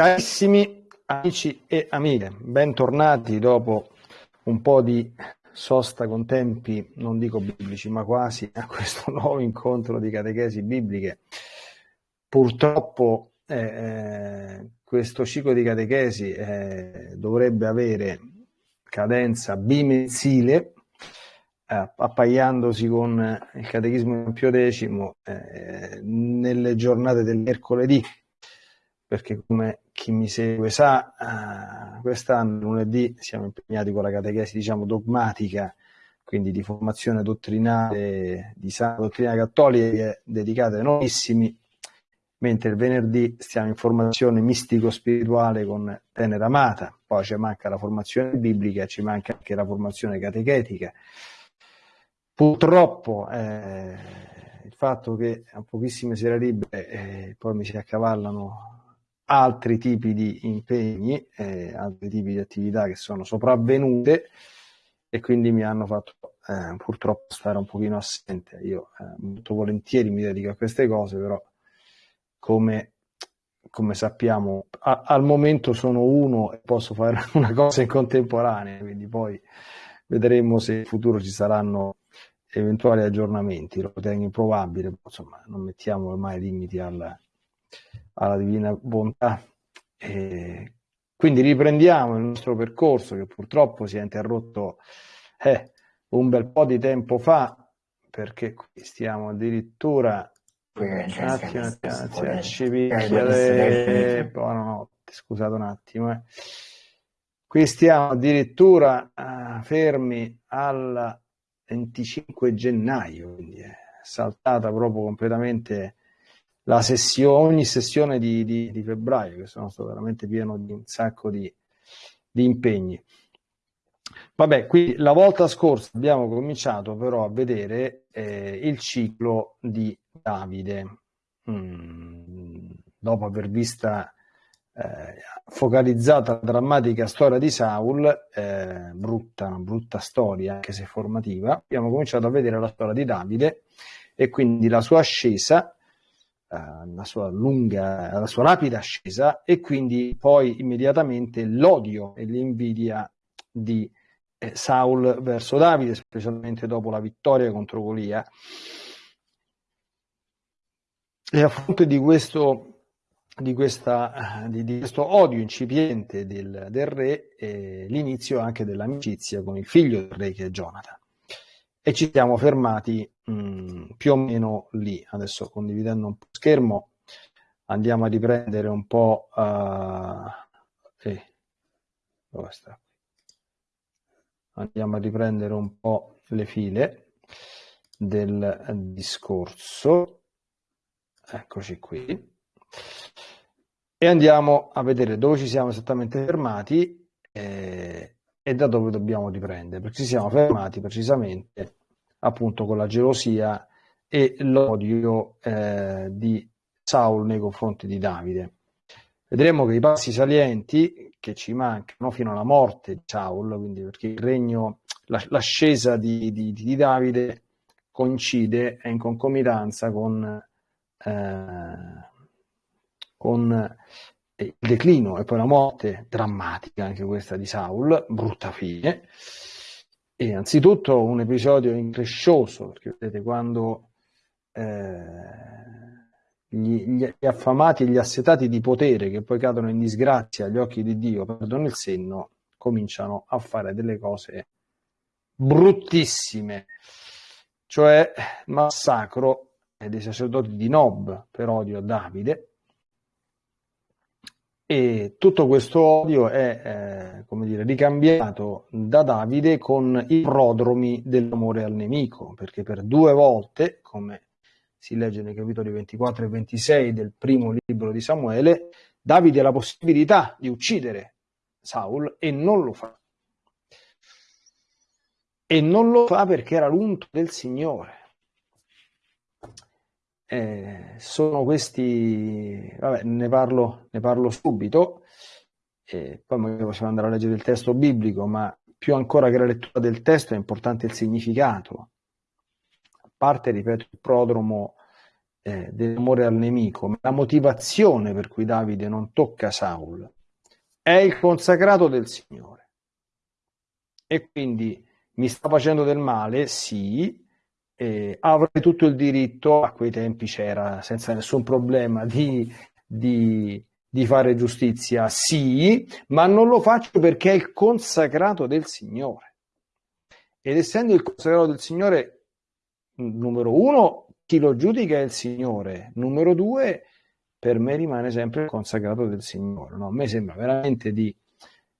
Carissimi amici e amiche, bentornati dopo un po' di sosta con tempi, non dico biblici, ma quasi a questo nuovo incontro di catechesi bibliche. Purtroppo eh, eh questo ciclo di catechesi eh, dovrebbe avere cadenza bimensile, eh, appaiandosi con il catechismo Pio X eh, nelle giornate del mercoledì, perché come chi mi segue sa, eh, quest'anno lunedì siamo impegnati con la catechesi diciamo dogmatica, quindi di formazione dottrinale, di sana dottrina cattolica dedicata ai nuovissimi, mentre il venerdì stiamo in formazione mistico-spirituale con Tenera Amata, poi ci manca la formazione biblica, ci manca anche la formazione catechetica. Purtroppo eh, il fatto che a pochissime sere libere eh, poi mi si accavallano altri tipi di impegni, eh, altri tipi di attività che sono sopravvenute e quindi mi hanno fatto eh, purtroppo stare un pochino assente. Io eh, molto volentieri mi dedico a queste cose, però come, come sappiamo a, al momento sono uno e posso fare una cosa in contemporanea, quindi poi vedremo se in futuro ci saranno eventuali aggiornamenti, lo ritengo improbabile, insomma non mettiamo ormai limiti alla, alla divina bontà. E quindi riprendiamo il nostro percorso che purtroppo si è interrotto eh, un bel po' di tempo fa perché qui stiamo addirittura un attimo, un attimo, ci picchia buonanotte, scusate un attimo. Eh. Qui stiamo addirittura uh, fermi al 25 gennaio, quindi è saltata proprio completamente la sessione, ogni sessione di, di, di, febbraio, che sono stato veramente pieno di un sacco di, di impegni. Vabbè, qui la volta scorsa abbiamo cominciato però a vedere eh, il ciclo di Davide. Mm, dopo aver vista eh, focalizzata la drammatica storia di Saul, eh, brutta, brutta storia, anche se formativa, abbiamo cominciato a vedere la storia di Davide e quindi la sua ascesa eh, la sua lunga, la sua rapida ascesa e quindi poi immediatamente l'odio e l'invidia di eh, Saul verso Davide, specialmente dopo la vittoria contro Golia. E a fronte di questo, di questa, di, di questo odio incipiente del, del re, eh, l'inizio anche dell'amicizia con il figlio del re che è Jonathan e ci siamo fermati mh, mm, più o meno lì. Adesso condividendo un po' schermo andiamo a riprendere un po'... Uh, eh, dove sta? Andiamo a riprendere un po' le file del discorso. Eccoci qui. E andiamo a vedere dove ci siamo esattamente fermati. Eh, e da dove dobbiamo riprendere, perché ci siamo fermati precisamente appunto con la gelosia e l'odio eh, di Saul nei confronti di Davide. Vedremo che i passi salienti che ci mancano fino alla morte di Saul, quindi perché il regno, l'ascesa di, di, di Davide coincide, è in concomitanza con, eh, con il declino e poi la morte drammatica, anche questa di Saul, brutta fine. E anzitutto un episodio increscioso, perché vedete quando eh, gli, gli, affamati e gli assetati di potere che poi cadono in disgrazia agli occhi di Dio, perdono il senno, cominciano a fare delle cose bruttissime, cioè massacro dei sacerdoti di Nob per odio a Davide, e tutto questo odio è, eh, come dire, ricambiato da Davide con i prodromi dell'amore al nemico, perché per due volte, come si legge nei capitoli 24 e 26 del primo libro di Samuele, Davide ha la possibilità di uccidere Saul e non lo fa. E non lo fa perché era l'unto del Signore eh, sono questi, vabbè, ne parlo, ne parlo subito, eh, poi magari possiamo andare a leggere il testo biblico, ma più ancora che la lettura del testo è importante il significato. A parte, ripeto, il prodromo, eh, dell'amore al nemico, ma la motivazione per cui Davide non tocca Saul è il consacrato del Signore. E quindi mi sta facendo del male, sì, eh, avrei tutto il diritto, a quei tempi c'era senza nessun problema, di, di, di fare giustizia, sì, ma non lo faccio perché è il consacrato del Signore. Ed essendo il consacrato del Signore, numero uno, chi lo giudica è il Signore, numero due, per me rimane sempre il consacrato del Signore. No? A me sembra veramente di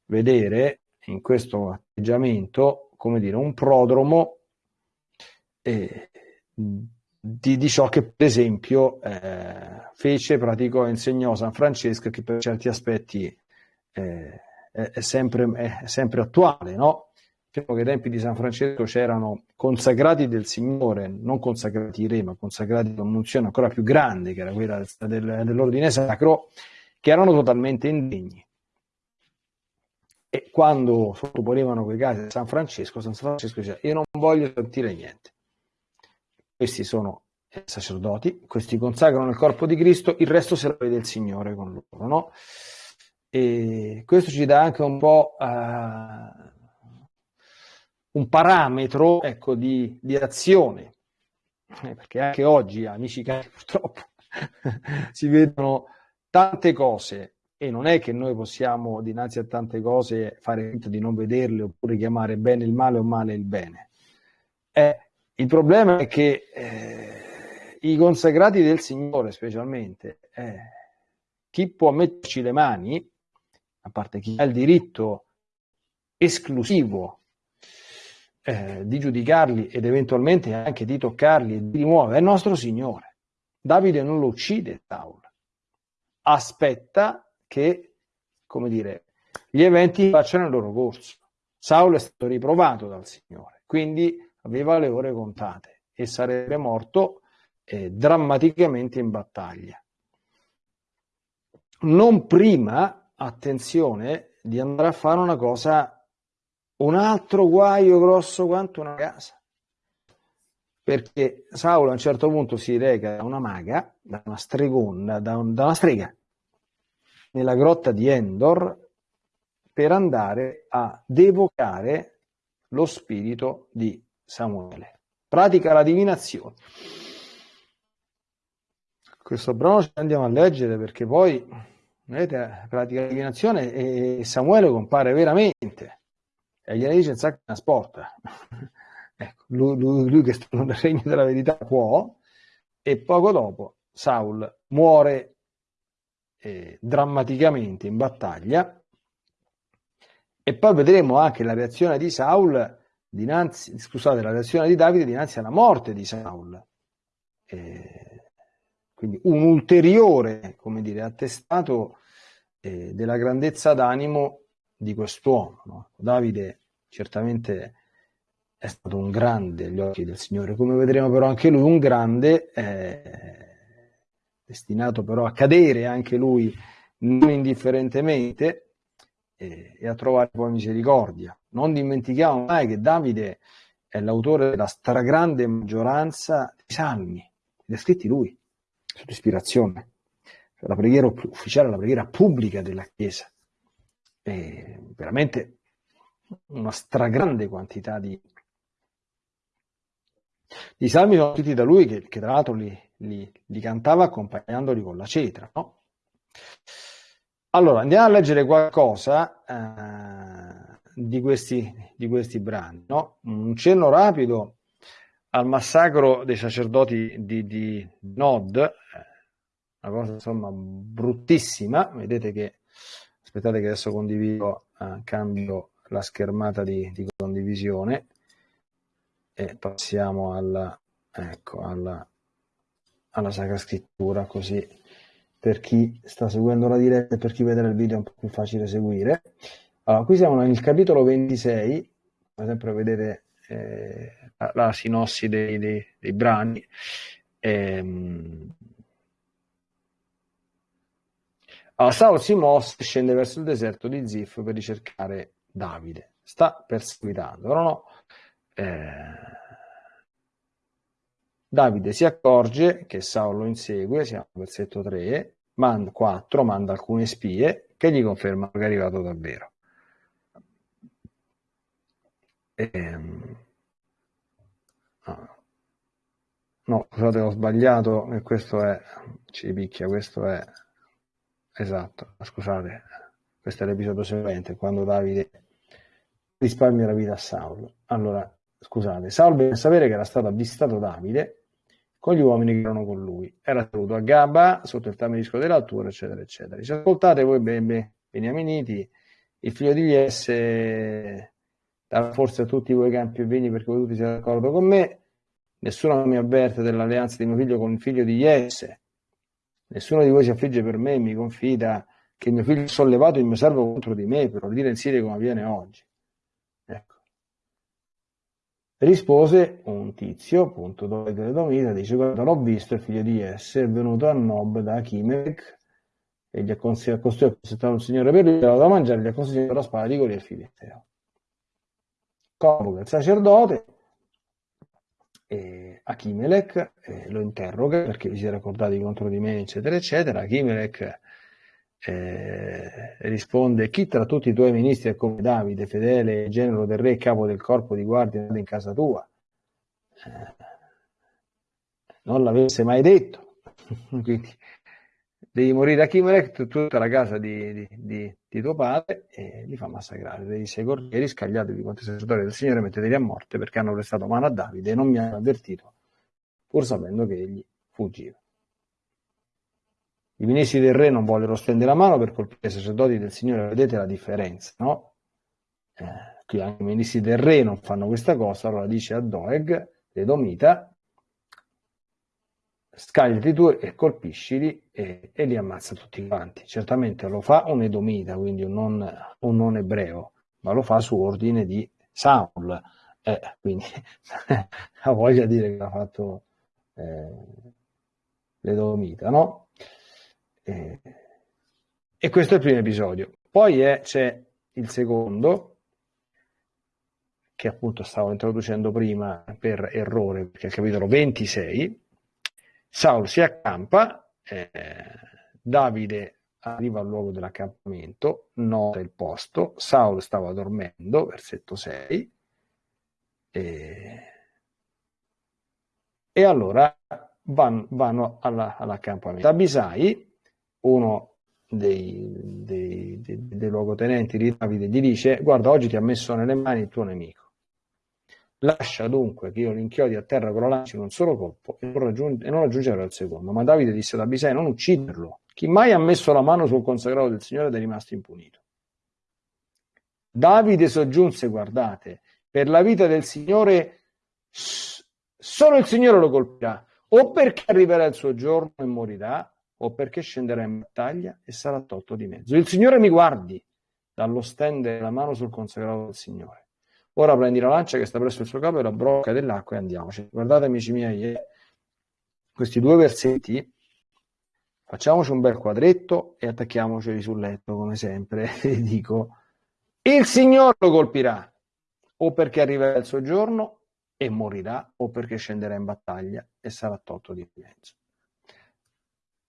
vedere in questo atteggiamento, come dire, un prodromo eh, di, di, ciò che per esempio eh, fece, praticò e insegnò San Francesco, che per certi aspetti eh, è, è, sempre, è, sempre, attuale, no? Diciamo che ai tempi di San Francesco c'erano consacrati del Signore, non consacrati re, ma consacrati con un'unzione ancora più grande, che era quella del, dell'ordine sacro, che erano totalmente indegni. E quando sottoponevano quei casi a San Francesco, San Francesco diceva: Io non voglio sentire niente. Questi sono sacerdoti, questi consacrano il corpo di Cristo, il resto se lo vede il Signore con loro. No? E questo ci dà anche un po'. Uh, un parametro ecco, di, di azione, eh, perché anche oggi, amici cari, purtroppo si vedono tante cose e non è che noi possiamo dinanzi a tante cose fare finta di non vederle oppure chiamare bene il male o male il bene. Eh, il problema è che eh, i consacrati del Signore specialmente, eh, chi può metterci le mani, a parte chi ha il diritto esclusivo eh, di giudicarli ed eventualmente anche di toccarli e di rimuovere è il nostro Signore. Davide non lo uccide Saul, aspetta che, come dire, gli eventi facciano il loro corso. Saul è stato riprovato dal Signore, quindi aveva le ore contate e sarebbe morto eh, drammaticamente in battaglia. Non prima, attenzione, di andare a fare una cosa un altro guaio grosso quanto una casa. Perché Saulo a un certo punto si reca da una maga, da una stregona, da, un, da una strega, nella grotta di Endor, per andare a devocare lo spirito di Samuele. Pratica la divinazione. Questo brano ci andiamo a leggere perché poi, vedete, pratica la divinazione e Samuele compare veramente e gliene dice Zac trasporta. ecco, lui, lui, lui, che sta nel regno della verità può, e poco dopo Saul muore eh, drammaticamente in battaglia, e poi vedremo anche la reazione di Saul dinanzi, scusate, la reazione di Davide dinanzi alla morte di Saul. Eh, quindi un ulteriore, come dire, attestato eh, della grandezza d'animo di quest'uomo. No? Davide certamente è stato un grande agli occhi del Signore, come vedremo però anche lui un grande, eh, destinato però a cadere anche lui non indifferentemente eh, e a trovare poi misericordia. Non dimentichiamo mai che Davide è l'autore della stragrande maggioranza dei salmi, ha scritti lui, sotto ispirazione, la preghiera ufficiale, la preghiera pubblica della Chiesa. E veramente una stragrande quantità di, di salmi sono scritti da lui che, che tra l'altro li, li, li, cantava accompagnandoli con la cetra. No? Allora andiamo a leggere qualcosa eh, di, questi, di, questi, brani. No? Un cenno rapido al massacro dei sacerdoti di, di Nod, eh, una cosa insomma bruttissima. Vedete che aspettate che adesso condivido, eh, cambio la schermata di, di condivisione e passiamo alla, ecco, alla, alla Sacra Scrittura così per chi sta seguendo la diretta e per chi vedrà il video è un po' più facile seguire. Allora, qui siamo nel capitolo 26, come sempre vedete eh, la, la, sinossi dei, dei, dei brani. Ehm, allora, Saul si mosse scende verso il deserto di Zif per ricercare Davide, sta perseguitando, però no, eh, Davide si accorge che Saulo lo insegue, siamo al versetto 3, manda 4, manda alcune spie che gli confermano che è arrivato davvero. Ehm, no, scusate, ho sbagliato, questo è, ci picchia, questo è, esatto, scusate, questo è l'episodio seguente, quando Davide risparmia la vita a Saulo. Allora, scusate, Saulo deve sapere che era stato avvistato Davide con gli uomini che erano con lui. Era seduto a Gaba, sotto il tamirisco dell'altura, eccetera, eccetera. Dice, ascoltate voi, bene, beniaminiti, il figlio di Jesse dà forse a tutti voi campi e vini perché voi tutti siete d'accordo con me. Nessuno mi avverte dell'alleanza di mio figlio con il figlio di Jesse. Nessuno di voi si affligge per me e mi confida che mio figlio ha sollevato il mio servo contro di me per ordire in Siria come avviene oggi. Rispose un tizio, appunto, dove delle Domita, dice, guarda, l'ho visto, il figlio di Jesse, è venuto a Nob da Achimelech e gli ha consigliato un signore per lui, gli da mangiare, gli ha consigliato la spada di Goliat Filisteo. Convoca il sacerdote, e Achimelech eh, lo interroga perché vi siete ricordati contro di me, eccetera, eccetera. Achimelech eh, risponde chi tra tutti i tuoi ministri è come Davide, fedele genero del re, capo del corpo di guardia in casa tua? Eh, non l'avesse mai detto. Quindi devi morire a Chimelech, tutta la casa di, di, di, di, tuo padre, e li fa massacrare. Dei sei corrieri, scagliatevi contro i senatori del Signore, metteteli a morte perché hanno prestato mano a Davide e non mi hanno avvertito, pur sapendo che egli fuggiva. I ministri del re non vollero stendere la mano per colpire i sacerdoti del Signore, vedete la differenza, no? Eh, qui anche i ministri del re non fanno questa cosa, allora dice a Doeg, l'Edomita, scagliati tu e colpiscili e, e, li ammazza tutti quanti. Certamente lo fa un Edomita, quindi un non, un non ebreo, ma lo fa su ordine di Saul. Eh, quindi ha voglia di dire che l'ha fatto eh, l'Edomita, no? Eh, e questo è il primo episodio. Poi c'è il secondo, che appunto stavo introducendo prima per errore, perché è il capitolo 26. Saul si accampa, eh, Davide arriva al luogo dell'accampamento, nota il posto, Saul stava dormendo, versetto 6, e, e allora vanno, vanno alla, all'accampamento. Abisai uno dei, dei, dei, dei luogotenenti di Davide gli dice guarda oggi ti ha messo nelle mani il tuo nemico. Lascia dunque che io l'inchiodi a terra con la lancia in un solo colpo e non, raggiung- non raggiungerò il secondo. Ma Davide disse ad Abisai non ucciderlo. Chi mai ha messo la mano sul consacrato del Signore ed è rimasto impunito. Davide soggiunse guardate per la vita del Signore solo il Signore lo colpirà. O perché arriverà il suo giorno e morirà o perché scenderà in battaglia e sarà tolto di mezzo. Il Signore mi guardi dallo stendere la mano sul consacrato del Signore. Ora prendi la lancia che sta presso il suo capo e la brocca dell'acqua e andiamoci. Guardate amici miei, eh, questi due versetti, facciamoci un bel quadretto e attacchiamoceli sul letto come sempre. E dico, il Signore lo colpirà o perché arriverà il suo giorno e morirà o perché scenderà in battaglia e sarà tolto di mezzo.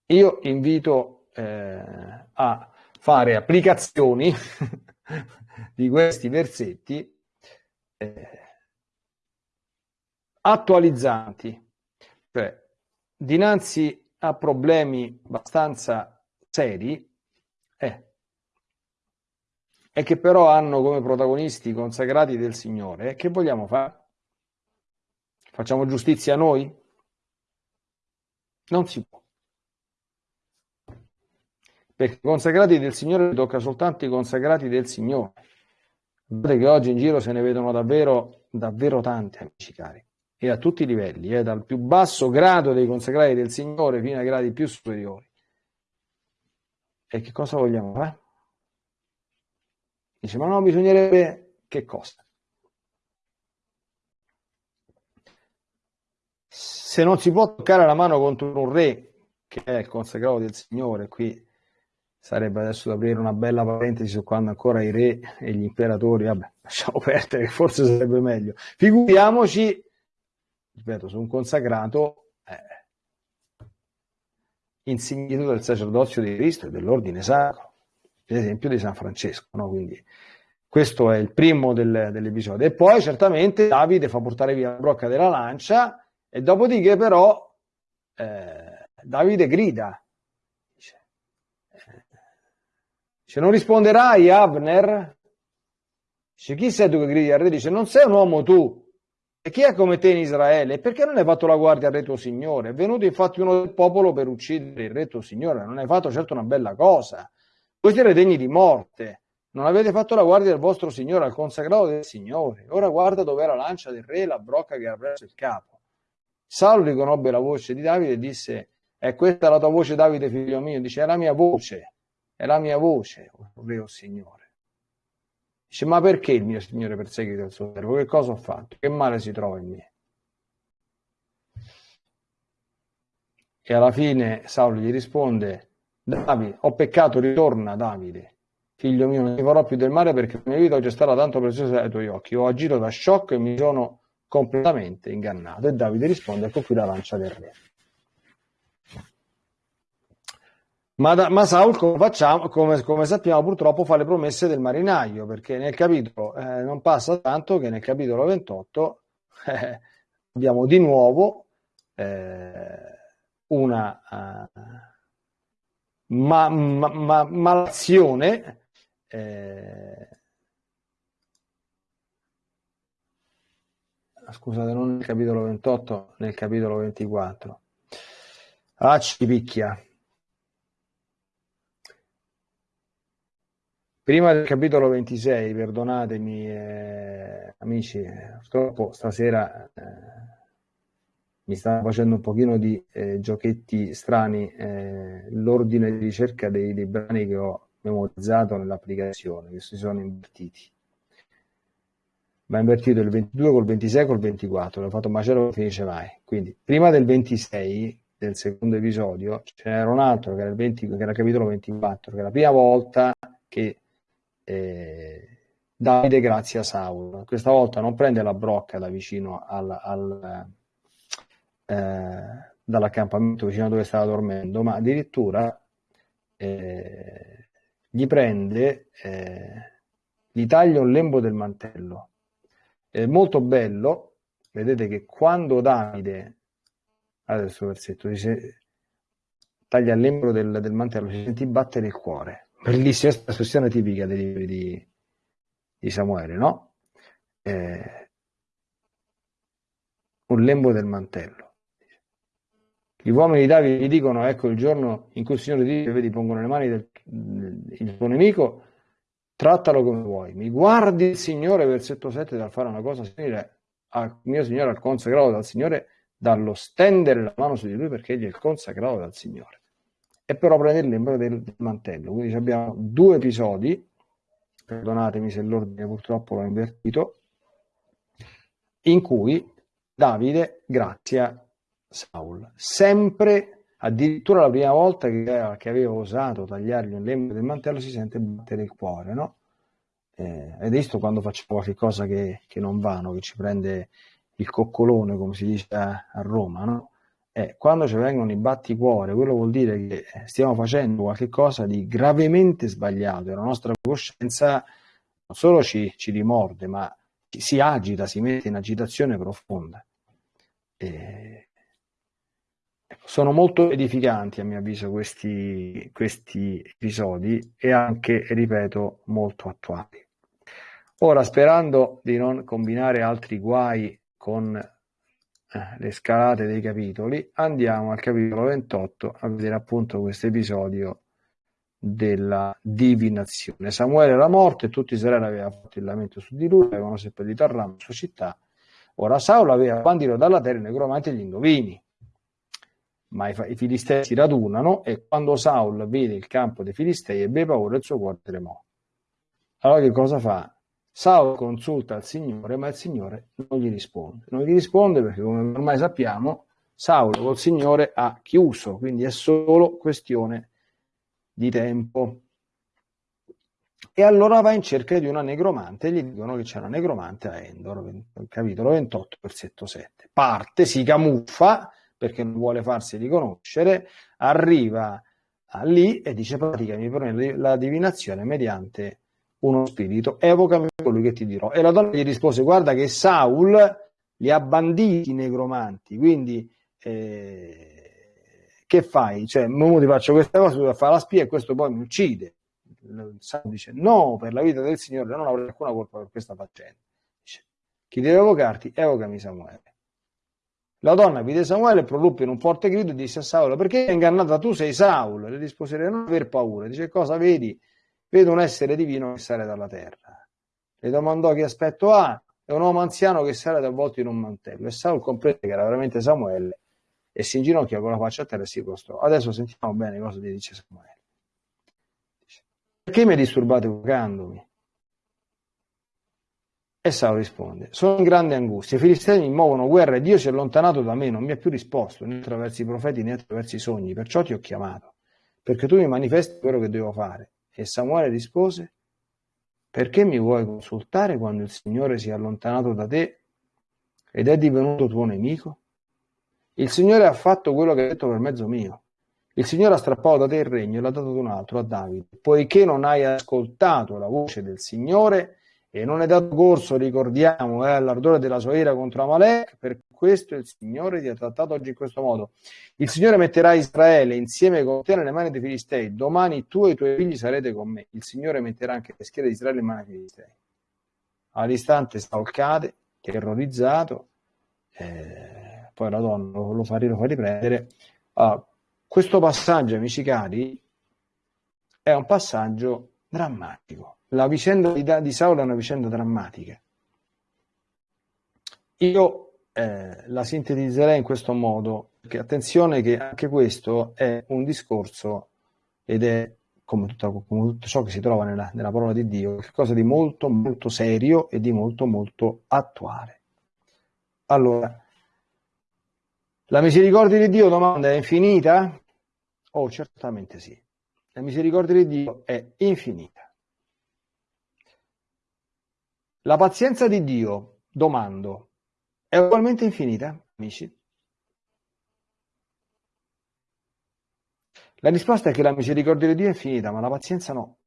Io invito eh, a fare applicazioni di questi versetti eh, attualizzanti, cioè dinanzi a problemi abbastanza seri eh, e che però hanno come protagonisti consacrati del Signore, che vogliamo fare? Facciamo giustizia a noi? Non si può perché consacrati del Signore tocca soltanto i consacrati del Signore. Guardate che oggi in giro se ne vedono davvero, davvero tanti, amici cari, e a tutti i livelli, eh, dal più basso grado dei consacrati del Signore fino ai gradi più superiori. E che cosa vogliamo fare? Dice, ma no, bisognerebbe che cosa? Se non si può toccare la mano contro un re, che è il consacrato del Signore, qui sarebbe adesso da aprire una bella parentesi su quando ancora i re e gli imperatori, vabbè, lasciamo perdere, forse sarebbe meglio. Figuriamoci ripeto, su un consacrato eh, insignito del sacerdozio di Cristo e dell'ordine sacro, per esempio di San Francesco. No? Quindi questo è il primo del, dell'episodio. E poi certamente Davide fa portare via la brocca della lancia e dopodiché però eh, Davide grida. Dice, eh, non risponderai Abner? Dice, chi sei tu che gridi al re? Dice, non sei un uomo tu. E chi è come te in Israele? Perché non hai fatto la guardia al re tuo signore? È venuto infatti uno del popolo per uccidere il re tuo signore. Non hai fatto certo una bella cosa. Voi siete degni di morte. Non avete fatto la guardia del vostro signore, al consacrato del signore. Ora guarda era la lancia del re e la brocca che era presso il capo. Saulo riconobbe la voce di Davide e disse, è questa la tua voce Davide figlio mio? Dice, è la mia voce, è la mia voce, o re o signore. Dice, ma perché il mio signore perseguita il suo servo? Che cosa ho fatto? Che male si trova in me? E alla fine Saulo gli risponde, Davide, ho peccato, ritorna Davide, figlio mio, non ti farò più del male perché la mia vita oggi è stata tanto preziosa ai tuoi occhi. Ho agito da sciocco e mi sono completamente ingannato. E Davide risponde, ecco qui la lancia del re. Ma, da, ma Saul, come, facciamo, come, come, sappiamo, purtroppo fa le promesse del marinaio, perché nel capitolo eh, non passa tanto che nel capitolo 28 eh, abbiamo di nuovo eh, una uh, ma, ma, ma, malazione eh, scusate, non nel capitolo 28, nel capitolo 24. Ah, ci picchia. Prima del capitolo 26, perdonatemi eh, amici, purtroppo stasera eh, mi stanno facendo un pochino di eh, giochetti strani eh, l'ordine di ricerca dei, dei, brani che ho memorizzato nell'applicazione, che si sono invertiti. Ma invertito il 22 col 26 col 24, l'ho fatto un macello che finisce mai. Quindi prima del 26 del secondo episodio ce n'era un altro che era il, 20, che era il capitolo 24, che è la prima volta che eh, Davide grazie a Saul. Questa volta non prende la brocca da vicino al, al eh, dall'accampamento vicino a dove stava dormendo, ma addirittura eh, gli prende, eh, gli taglia un lembo del mantello. È molto bello, vedete che quando Davide, adesso versetto, dice, taglia il lembo del, del mantello, si sentì battere il cuore bellissima espressione tipica dei libri di, di Samuele, no? Eh, un lembo del mantello. Gli uomini di Davide gli dicono, ecco il giorno in cui il Signore ti vedi, pongono le mani del il tuo nemico, trattalo come vuoi. Mi guardi il Signore, versetto 7, dal fare una cosa simile al mio Signore, al consacrato dal Signore, dallo stendere la mano su di lui perché egli è il consacrato dal Signore e però prende il membro del, mantello. Quindi abbiamo due episodi, perdonatemi se l'ordine purtroppo l'ho invertito, in cui Davide grazia Saul, sempre addirittura la prima volta che, che aveva osato tagliargli un lembo del mantello si sente battere il cuore, no? Eh, ed è visto quando facciamo qualche cosa che, che non va, che ci prende il coccolone, come si dice a, a Roma, no? Eh, quando ci vengono i batticuore, quello vuol dire che stiamo facendo qualcosa di gravemente sbagliato e la nostra coscienza non solo ci, ci rimorde, ma si agita, si mette in agitazione profonda. Eh, sono molto edificanti a mio avviso questi, questi episodi e anche, ripeto, molto attuali. Ora, sperando di non combinare altri guai con le scalate dei capitoli, andiamo al capitolo 28 a vedere appunto questo episodio della divinazione. Samuele era morto e tutti Israele aveva fatto il lamento su di lui, avevano seppellito a Ram, sua città. Ora Saulo aveva bandito dalla terra i necromanti e gli indovini. Ma i, i filistei si radunano e quando Saul vede il campo dei filistei ebbe paura e il suo cuore tremò. Allora che cosa fa? Saulo consulta il Signore, ma il Signore non gli risponde. Non gli risponde perché, come ormai sappiamo, Saulo col Signore ha chiuso, quindi è solo questione di tempo. e allora va in cerca di una negromante e gli dicono che c'è una negromante a Endor, capitolo 28, versetto 7. Parte, si camuffa perché non vuole farsi riconoscere, arriva lì e dice praticami la divinazione mediante uno spirito, evocami colui che ti dirò. E la donna gli rispose guarda che Saul li ha banditi i negromanti, quindi eh, che fai? Cioè, mo ti faccio questa cosa, tu fare la spia e questo poi mi uccide. Saul dice no, per la vita del Signore non avrei alcuna colpa per questa faccenda. Dice, chi deve evocarti, evocami Samuele. La donna vide Samuele, proruppe in un forte grido e disse a Saul, perché hai ingannata tu sei Saul? Le rispose, non aver paura. Dice, cosa vedi? Vedo un essere divino che sale dalla terra. Le domandò che aspetto ha. È un uomo anziano che sale avvolto in un mantello. E Saul comprese che era veramente Samuele e si inginocchiò con la faccia a terra e si prostrò. Adesso sentiamo bene cosa gli dice Samuele. Perché mi disturbate evocandomi? E Saul risponde, sono in grande angustia, i filistei mi muovono guerra e Dio si è allontanato da me, non mi ha più risposto né attraverso i profeti né attraverso i sogni, perciò ti ho chiamato, perché tu mi manifesti quello che devo fare. E Samuele rispose, perché mi vuoi consultare quando il Signore si è allontanato da te ed è divenuto tuo nemico? Il Signore ha fatto quello che ha detto per mezzo mio. Il Signore ha strappato da te il regno e l'ha dato ad un altro, a Davide, poiché non hai ascoltato la voce del Signore, e non è dato corso, ricordiamo, eh, all'ardore della sua ira contro Amalek, per questo il Signore ti ha trattato oggi in questo modo. Il Signore metterà Israele insieme con te nelle mani dei Filistei, domani tu e i tuoi figli sarete con me. Il Signore metterà anche le schiere di Israele in mani dei Filistei. All'istante Saul cade, terrorizzato, eh, poi la donna lo, lo, fa, lo fa riprendere. Uh, questo passaggio, amici cari, è un passaggio drammatico la vicenda di, di Saulo è una vicenda drammatica. Io eh, la sintetizzerei in questo modo, perché attenzione che anche questo è un discorso ed è come tutto, come tutto ciò che si trova nella, nella, parola di Dio, qualcosa di molto molto serio e di molto molto attuale. Allora, la misericordia di Dio domanda è infinita? Oh, certamente sì. La misericordia di Dio è infinita. La pazienza di Dio, domando, è ugualmente infinita, amici? La risposta è che la misericordia di Dio è infinita, ma la pazienza no.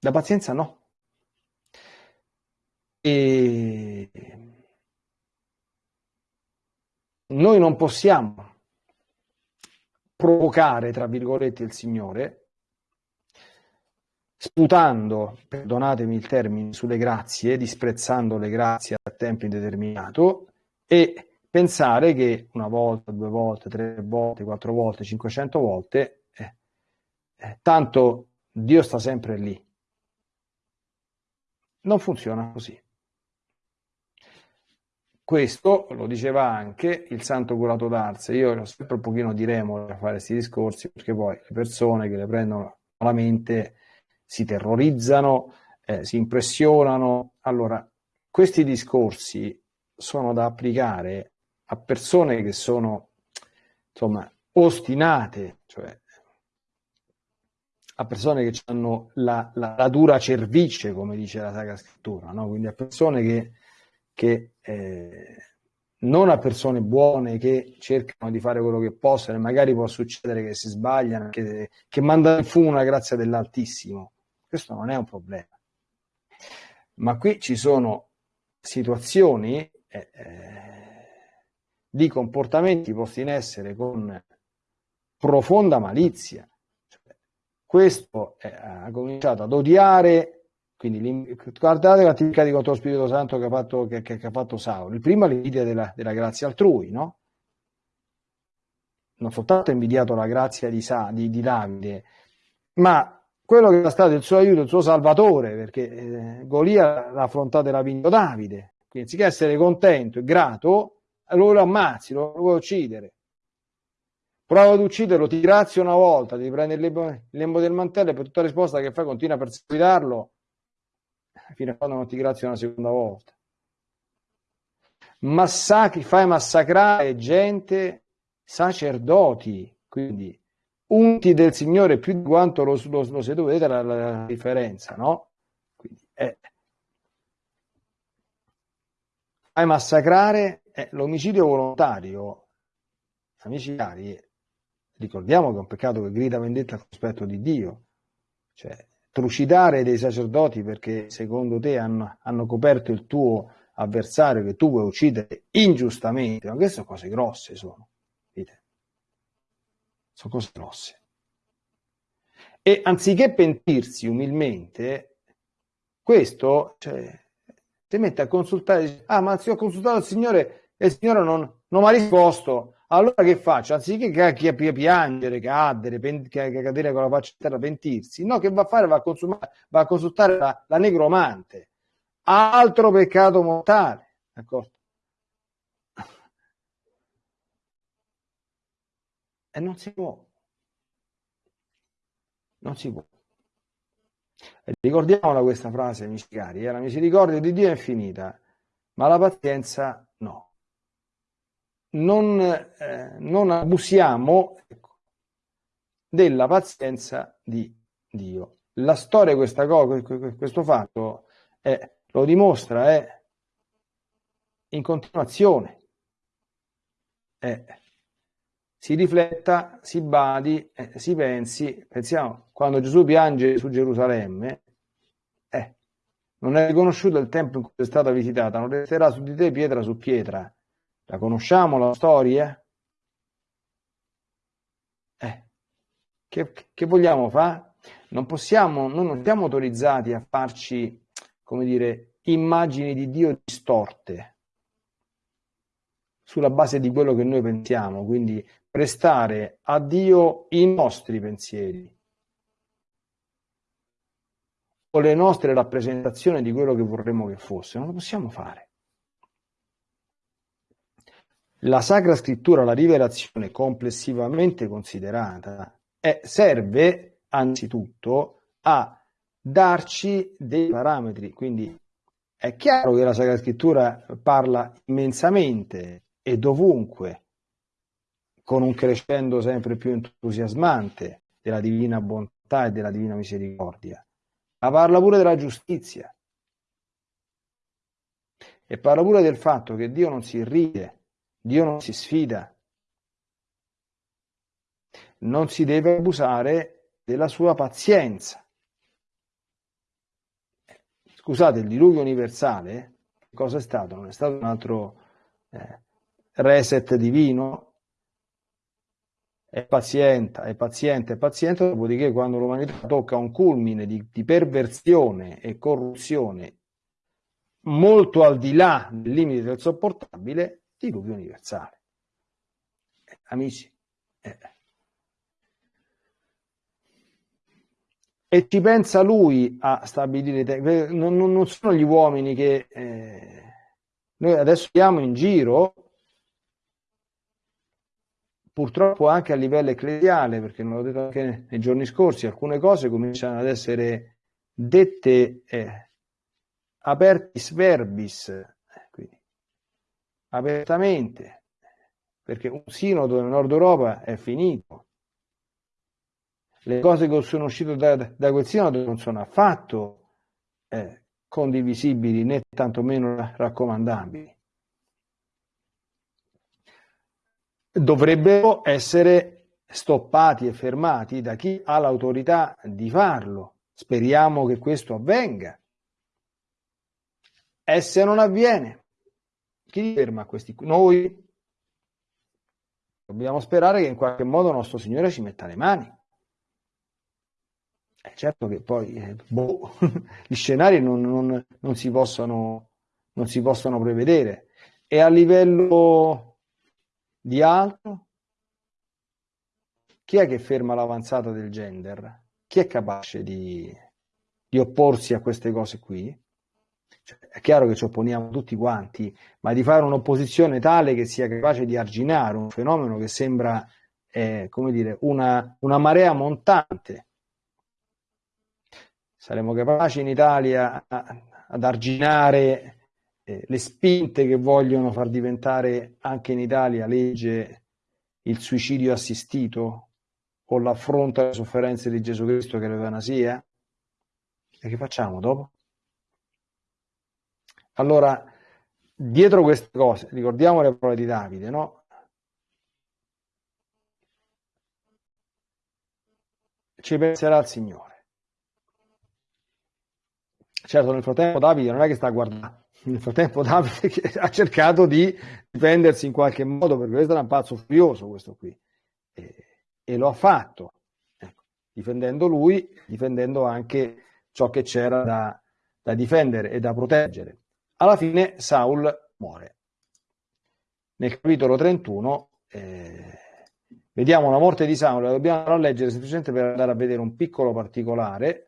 La pazienza no. E noi non possiamo provocare, tra virgolette, il Signore sputando, perdonatemi il termine, sulle grazie, disprezzando le grazie a tempo indeterminato e pensare che una volta, due volte, tre volte, quattro volte, cinquecento volte, eh, eh, tanto Dio sta sempre lì. Non funziona così. Questo lo diceva anche il santo curato d'Arse. Io ho sempre un pochino di remore a fare questi discorsi perché poi le persone che le prendono malamente si terrorizzano, eh, si impressionano. Allora, questi discorsi sono da applicare a persone che sono, insomma, ostinate, cioè a persone che hanno la, la, la, dura cervice, come dice la Sacra Scrittura, no? quindi a persone che, che eh, non a persone buone che cercano di fare quello che possono e magari può succedere che si sbagliano, che, che mandano in fumo una grazia dell'Altissimo. Questo non è un problema. Ma qui ci sono situazioni eh, eh, di comportamenti posti in essere con profonda malizia. Cioè, questo è, ha cominciato ad odiare, quindi guardate l'attività di contro lo Spirito Santo che ha fatto, che, che, che ha fatto Saulo. Il primo l'invidia della, della grazia altrui, no? Non soltanto ha invidiato la grazia di, Sa, di, di Davide, ma quello che era stato il suo aiuto, il suo salvatore, perché eh, Golia l'ha affrontato e l'ha vinto Davide. Quindi, anziché essere contento e grato, lo, ammazzi, lo, vuoi uccidere. Prova ad ucciderlo, ti grazia una volta, ti prendi il lembo, del mantello e per tutta risposta che fai continua a perseguitarlo fino a quando non ti grazia una seconda volta. Massacri, fai massacrare gente, sacerdoti, quindi unti del Signore più di quanto lo, lo, lo siete, vedete la, la, differenza, no? Quindi, eh, fai massacrare eh, l'omicidio volontario, amici cari, ricordiamo che è un peccato che grida vendetta al cospetto di Dio, cioè trucidare dei sacerdoti perché secondo te hanno, hanno coperto il tuo avversario che tu vuoi uccidere ingiustamente, ma queste sono cose grosse, sono. Sono cose grosse. E anziché pentirsi umilmente, questo cioè, si mette a consultare, ah ma se ho consultato il Signore e il Signore non, non mi ha risposto, allora che faccio? Anziché piangere, cadere, cadere con la faccia a terra, pentirsi, no, che va a fare? Va a, va a consultare la, la negromante altro peccato mortale. D'accordo? E non si può. Non si può. E ricordiamola questa frase, amici cari, eh? la misericordia di Dio è infinita, ma la pazienza no. Non, eh, non abusiamo ecco, della pazienza di Dio. La storia, questa cosa, questo fatto è lo dimostra, è in continuazione. Eh, si rifletta, si badi, eh, si pensi, pensiamo, quando Gesù piange su Gerusalemme, eh, non è riconosciuto il tempo in cui è stata visitata, non resterà su di te pietra su pietra. La conosciamo la storia? Eh, che, che vogliamo fare? Non possiamo, noi non siamo autorizzati a farci come dire, immagini di Dio distorte sulla base di quello che noi pensiamo, quindi prestare a Dio i nostri pensieri o le nostre rappresentazioni di quello che vorremmo che fosse, non lo possiamo fare. La Sacra Scrittura, la rivelazione complessivamente considerata, è, serve anzitutto a darci dei parametri. Quindi è chiaro che la Sacra Scrittura parla immensamente e dovunque, con un crescendo sempre più entusiasmante della divina bontà e della divina misericordia, ma parla pure della giustizia. E parla pure del fatto che Dio non si ride, Dio non si sfida, non si deve abusare della sua pazienza. Scusate, il diluvio universale, cosa è stato? Non è stato un altro eh, reset divino? È paziente, è paziente, è paziente, dopodiché quando l'umanità tocca un culmine di, di perversione e corruzione molto al di là del limite del sopportabile, diluvio universale. Eh, amici, eh, e ci pensa lui a stabilire non, non, sono gli uomini che eh, noi adesso siamo in giro purtroppo anche a livello ecclesiale perché non l'ho detto anche nei giorni scorsi alcune cose cominciano ad essere dette eh, apertis verbis quindi, apertamente perché un sinodo nel nord Europa è finito le cose che sono uscite da, da quel sinodo non sono affatto eh, condivisibili né tantomeno raccomandabili. Dovrebbero essere stoppati e fermati da chi ha l'autorità di farlo. Speriamo che questo avvenga. E se non avviene, chi ferma questi? Noi dobbiamo sperare che in qualche modo nostro Signore ci metta le mani. Eh, certo che poi eh, boh, gli scenari non, non, non, si possono, non si possono prevedere. E a livello di altro, chi è che ferma l'avanzata del gender? Chi è capace di, di opporsi a queste cose qui? Cioè, è chiaro che ci opponiamo tutti quanti, ma di fare un'opposizione tale che sia capace di arginare un fenomeno che sembra, eh, come dire, una, una marea montante saremo capaci in Italia ad arginare eh, le spinte che vogliono far diventare anche in Italia legge il suicidio assistito o l'affronto alle sofferenze di Gesù Cristo che l'eutanasia? E che facciamo dopo? Allora, dietro queste cose, ricordiamo le parole di Davide, no? Ci penserà il Signore. Certo, nel frattempo Davide non è che sta a guardare, nel frattempo Davide ha cercato di difendersi in qualche modo, perché questo era un pazzo furioso questo qui, e, e lo ha fatto, ecco, difendendo lui, difendendo anche ciò che c'era da, da difendere e da proteggere. Alla fine Saul muore. Nel capitolo 31 eh, vediamo la morte di Saul, la dobbiamo leggere semplicemente per andare a vedere un piccolo particolare,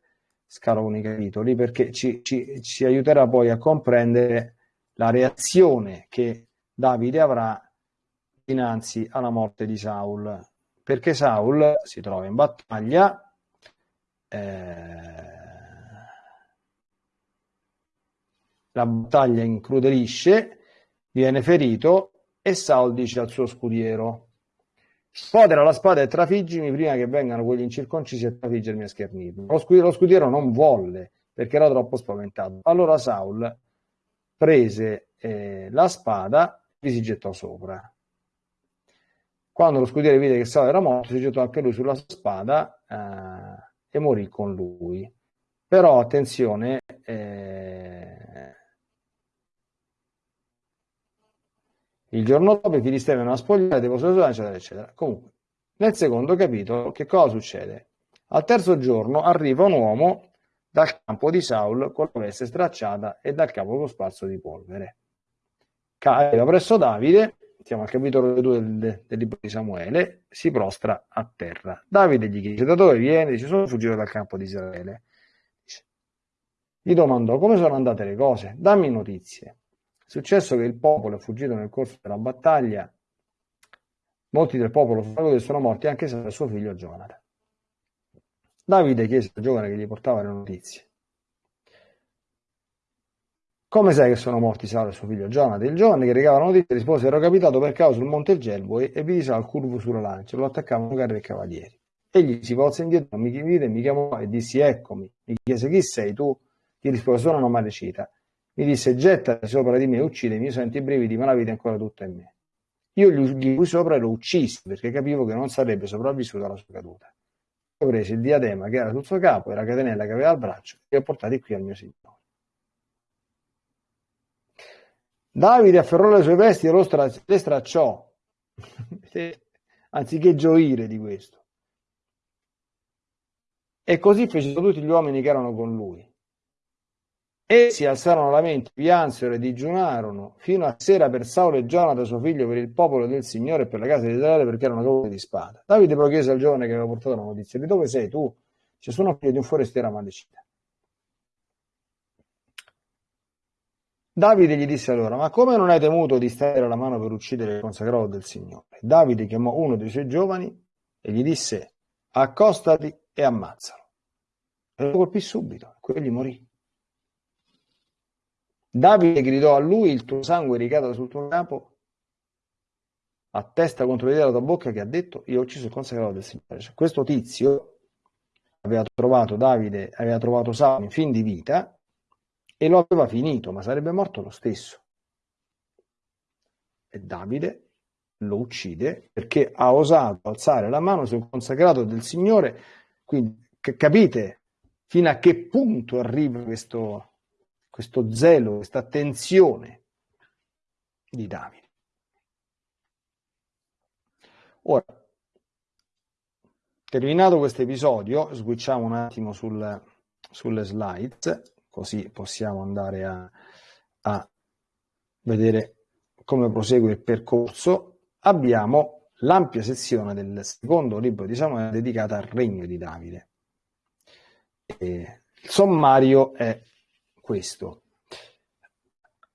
scalo con i capitoli, perché ci, ci, ci aiuterà poi a comprendere la reazione che Davide avrà dinanzi alla morte di Saul. Perché Saul si trova in battaglia, eh, la battaglia incrudelisce, viene ferito e Saul dice al suo scudiero sfodera la spada e trafiggimi prima che vengano quelli incirconcisi a trafiggermi e schernirmi. Lo scudiero, lo scudiero non volle perché era troppo spaventato. Allora Saul prese eh, la spada e si gettò sopra. Quando lo scudiero vide che Saul era morto, si gettò anche lui sulla spada eh, e morì con lui. Però attenzione, eh, Il giorno dopo i filistei vengono a spogliare, depositano eccetera, eccetera. Comunque, nel secondo capitolo, che cosa succede? Al terzo giorno arriva un uomo dal campo di Saul con la veste stracciata e dal capo cosparso di polvere. Arriva presso Davide, siamo al capitolo 2 del, del, libro di Samuele, si prostra a terra. Davide gli chiese da dove viene, dice sono fuggito dal campo di Israele. Gli domandò come sono andate le cose, dammi notizie. Successo che il popolo è fuggito nel corso della battaglia, molti del popolo sono morti anche se suo figlio Jonathan. Davide chiese al giovane che gli portava le notizie. Come sai che sono morti Saul e suo figlio Jonathan? Il giovane che recava la notizia rispose: Ero capitato per caso sul monte Gelbo e vidi Saul curvo sulla lancia, lo attaccavano carri e cavalieri. Egli si volse indietro, mi vide, mi chiamò e dissi: Eccomi. Mi chiese: Chi sei tu? Gli rispose: Sono malecita mi disse gettati sopra di me uccidimi, io sento i brividi, ma la vita è ancora tutta in me. Io gli fui sopra e lo uccisi perché capivo che non sarebbe sopravvissuto alla sua caduta. Ho preso il diadema che era sul suo capo e la catenella che aveva al braccio e li ho portati qui al mio Signore. Davide afferrò le sue vesti e stra- le stracciò, anziché gioire di questo. E così fecero tutti gli uomini che erano con lui. E si alzarono la mente, piansero e digiunarono fino a sera per Saulo e Giona, suo figlio, per il popolo del Signore e per la casa di Israele, perché erano cavoli di spada. Davide poi chiese al giovane che aveva portato la notizia: Di dove sei tu? Ci sono figlio di un forestiero amalecita. Davide gli disse allora: Ma come non hai temuto di stare la mano per uccidere il consacrato del Signore? Davide chiamò uno dei suoi giovani e gli disse: Accostati e ammazzalo. E lo colpì subito, quegli morì. Davide gridò a lui, il tuo sangue ricada sul tuo capo, a testa contro l'idea della tua bocca che ha detto, io ho ucciso il consacrato del Signore. Cioè, questo tizio aveva trovato Davide, aveva trovato Saulo in fin di vita e lo aveva finito, ma sarebbe morto lo stesso. E Davide lo uccide perché ha osato alzare la mano sul consacrato del Signore. Quindi capite fino a che punto arriva questo, questo zelo, questa attenzione di Davide. Ora, terminato questo episodio, switchiamo un attimo sul, sulle slides, così possiamo andare a, a vedere come prosegue il percorso. Abbiamo l'ampia sezione del secondo libro di Samuele dedicata al regno di Davide. E il sommario è questo.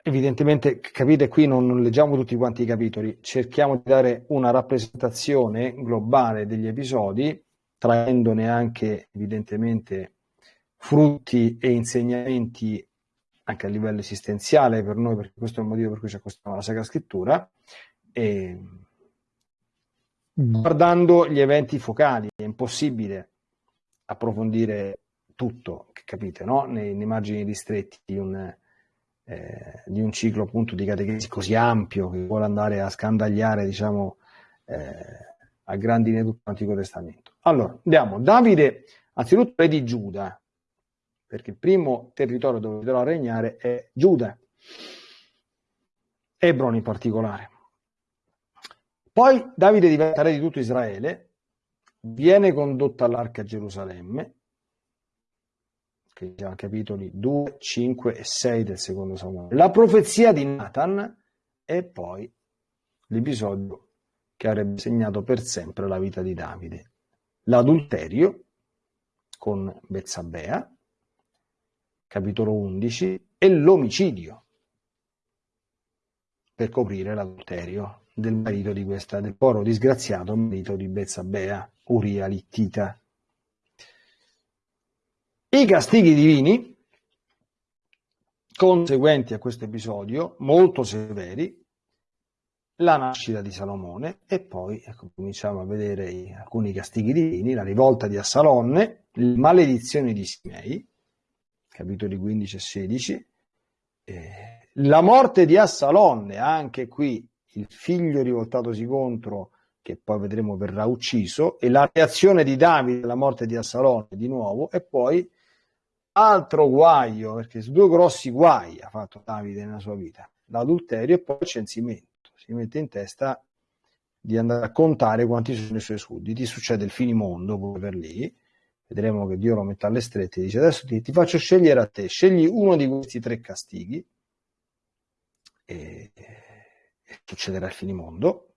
Evidentemente, capite, qui non, non, leggiamo tutti quanti i capitoli, cerchiamo di dare una rappresentazione globale degli episodi, traendone anche evidentemente frutti e insegnamenti anche a livello esistenziale per noi, perché questo è il motivo per cui ci accostiamo alla Sacra Scrittura. E guardando gli eventi focali. È impossibile approfondire tutto, capite, no? nei, nei margini ristretti di un, eh, di un ciclo appunto di catechesi così ampio che vuole andare a scandagliare, diciamo, eh, a grandi linee tutto l'Antico Testamento. Allora, andiamo. Davide, anzitutto re di Giuda, perché il primo territorio dove dovrà regnare è Giuda, Ebron in particolare. Poi Davide diventa re di tutto Israele, viene condotto all'arca a Gerusalemme, che siamo capitoli 2, 5 e 6 del secondo Samuele. La profezia di Nathan e poi l'episodio che avrebbe segnato per sempre la vita di Davide. L'adulterio con Bezzabea, capitolo 11, e l'omicidio per coprire l'adulterio del marito di questa, del poro disgraziato marito di Bezzabea, Uria Littita. I castighi divini conseguenti a questo episodio, molto severi, la nascita di Salomone e poi ecco, cominciamo a vedere alcuni castighi divini, la rivolta di Assalonne, le maledizioni di Simei, capitoli 15 e 16, eh, la morte di Assalonne, anche qui il figlio rivoltatosi contro, che poi vedremo verrà ucciso, e la reazione di Davide alla morte di Assalonne di nuovo, e poi altro guaio, perché due grossi guai ha fatto Davide nella sua vita, l'adulterio e poi il censimento si mette in testa di andare a contare quanti sono i suoi sudditi, succede il finimondo pure per lì, vedremo che Dio lo mette alle strette, dice adesso ti, ti faccio scegliere a te, scegli uno di questi tre castighi e, e succederà il finimondo.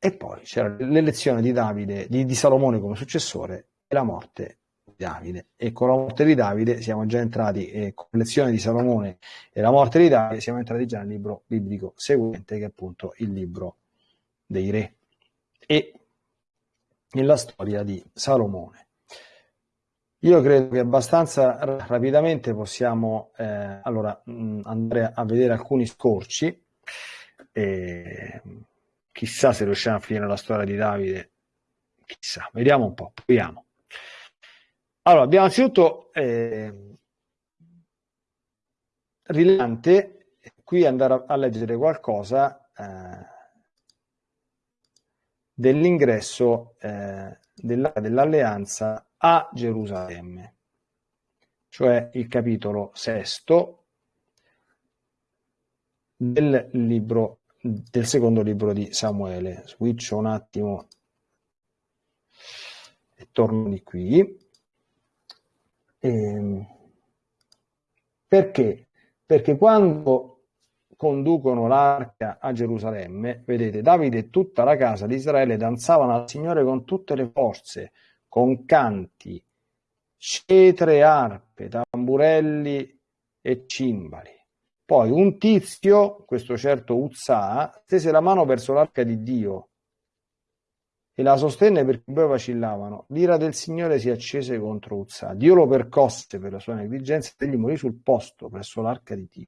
E poi c'era l'elezione di Davide, di, di Salomone come successore e la morte Davide. E con la morte di Davide siamo già entrati, eh, con l'elezione di Salomone e la morte di Davide, siamo entrati già nel libro biblico seguente, che è appunto il libro dei re. E nella storia di Salomone. Io credo che abbastanza rapidamente possiamo eh, allora, mh, andare a vedere alcuni scorci. E, chissà se riusciamo a finire la storia di Davide. Chissà, vediamo un po', proviamo. Allora, abbiamo anzitutto eh, rilevante qui andare a, a leggere qualcosa eh, dell'ingresso eh, della, dell'alleanza a Gerusalemme, cioè il capitolo sesto del libro del secondo libro di Samuele. Switcho un attimo e torno di qui. Eh, perché? Perché quando conducono l'arca a Gerusalemme, vedete, Davide e tutta la casa di Israele danzavano al Signore con tutte le forze, con canti, cetre, arpe, tamburelli e cimbali. Poi un tizio, questo certo Uzza, stese la mano verso l'arca di Dio e la sostenne perché poi vacillavano. L'ira del Signore si accese contro Uzza. Dio lo percosse per la sua negligenza e egli morì sul posto presso l'arca di Dio.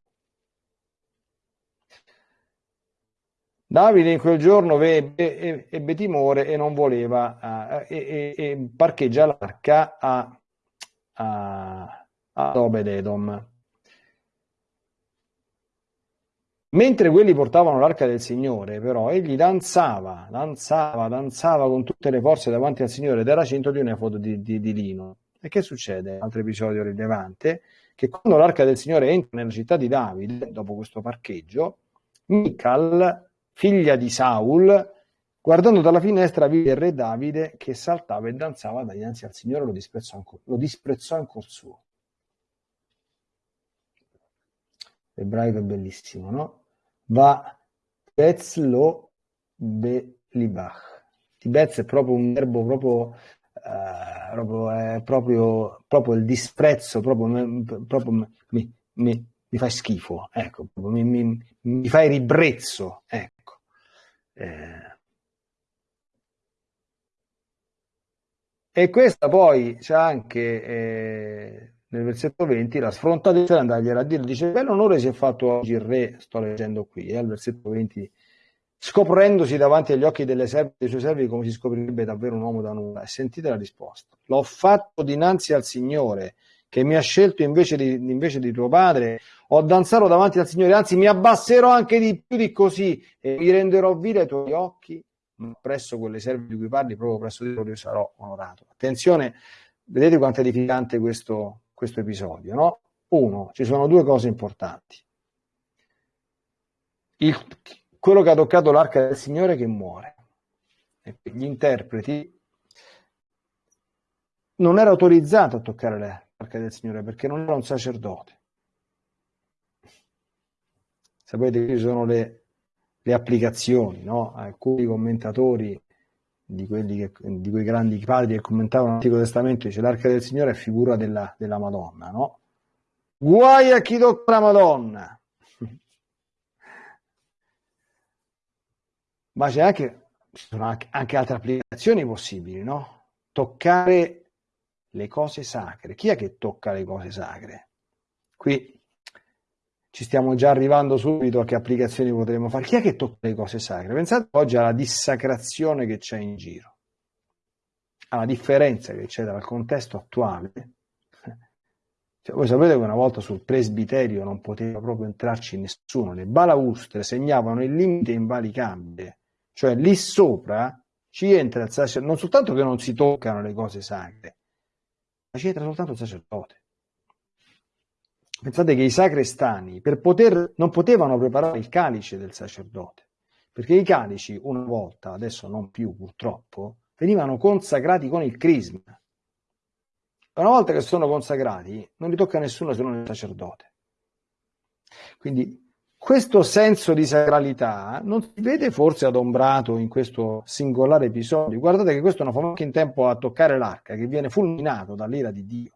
Davide in quel giorno ebbe, ebbe timore e non voleva, uh, e, e, e, parcheggia l'arca a, a, a Obed-Edom. Mentre quelli portavano l'arca del Signore, però, egli danzava, danzava, danzava con tutte le forze davanti al Signore ed era cinto di un efodo di, di, di lino. E che succede? Altro episodio rilevante, che quando l'arca del Signore entra nella città di Davide, dopo questo parcheggio, Michal, figlia di Saul, guardando dalla finestra vide il re Davide che saltava e danzava dinanzi al Signore, lo disprezzò ancora, lo disprezzò in cuor suo. L'ebraico è bellissimo, no? Va Betzlo Belibach. Tibez è proprio un verbo proprio, uh, proprio, è proprio, proprio il disprezzo, proprio, proprio mi, mi, mi fai schifo, ecco, mi, mi, mi fai ribrezzo, ecco. Eh. E questa poi c'è anche eh, nel versetto 20 la sfrontatezza di andargliela a dire, dice, bel onore si è fatto oggi il re, sto leggendo qui, eh, al versetto 20 scoprendosi davanti agli occhi delle serve, dei suoi servi come si scoprirebbe davvero un uomo da nulla. E sentite la risposta. L'ho fatto dinanzi al Signore che mi ha scelto invece di, invece di tuo padre, ho danzato davanti al Signore, anzi mi abbasserò anche di più di così e mi renderò vile ai tuoi occhi, ma presso quelle serve di cui parli, proprio presso di loro io sarò onorato. Attenzione, vedete quanto è edificante questo, questo episodio, no? Uno, ci sono due cose importanti. Il, quello che ha toccato l'arca del Signore che muore. E gli interpreti non era autorizzato a toccare l'arca del Signore perché non era un sacerdote. Sapete che ci sono le, le applicazioni, no? Alcuni commentatori di, quelli che, di quei grandi padri che commentavano l'Antico Testamento dice l'arca del Signore è figura della, della Madonna, no? Guai a chi tocca la Madonna! Ma c'è anche, ci sono anche, anche altre applicazioni possibili, no? Toccare le cose sacre. Chi è che tocca le cose sacre? Qui ci stiamo già arrivando subito a che applicazioni potremmo fare. Chi è che tocca le cose sacre? Pensate oggi alla dissacrazione che c'è in giro, alla differenza che c'è dal contesto attuale. Cioè, voi sapete che una volta sul presbiterio non poteva proprio entrarci nessuno, le balaustre segnavano il limite invalicabile, cioè lì sopra ci entra il sacerdote, non soltanto che non si toccano le cose sacre, ma ci entra soltanto il sacerdote. Pensate che i sacrestani per poter, non potevano preparare il calice del sacerdote, perché i calici una volta, adesso non più purtroppo, venivano consacrati con il crisma. Una volta che sono consacrati, non li tocca nessuno se non il sacerdote. Quindi questo senso di sacralità non si vede forse adombrato in questo singolare episodio. Guardate che questo non fa neanche in tempo a toccare l'arca, che viene fulminato dall'ira di Dio.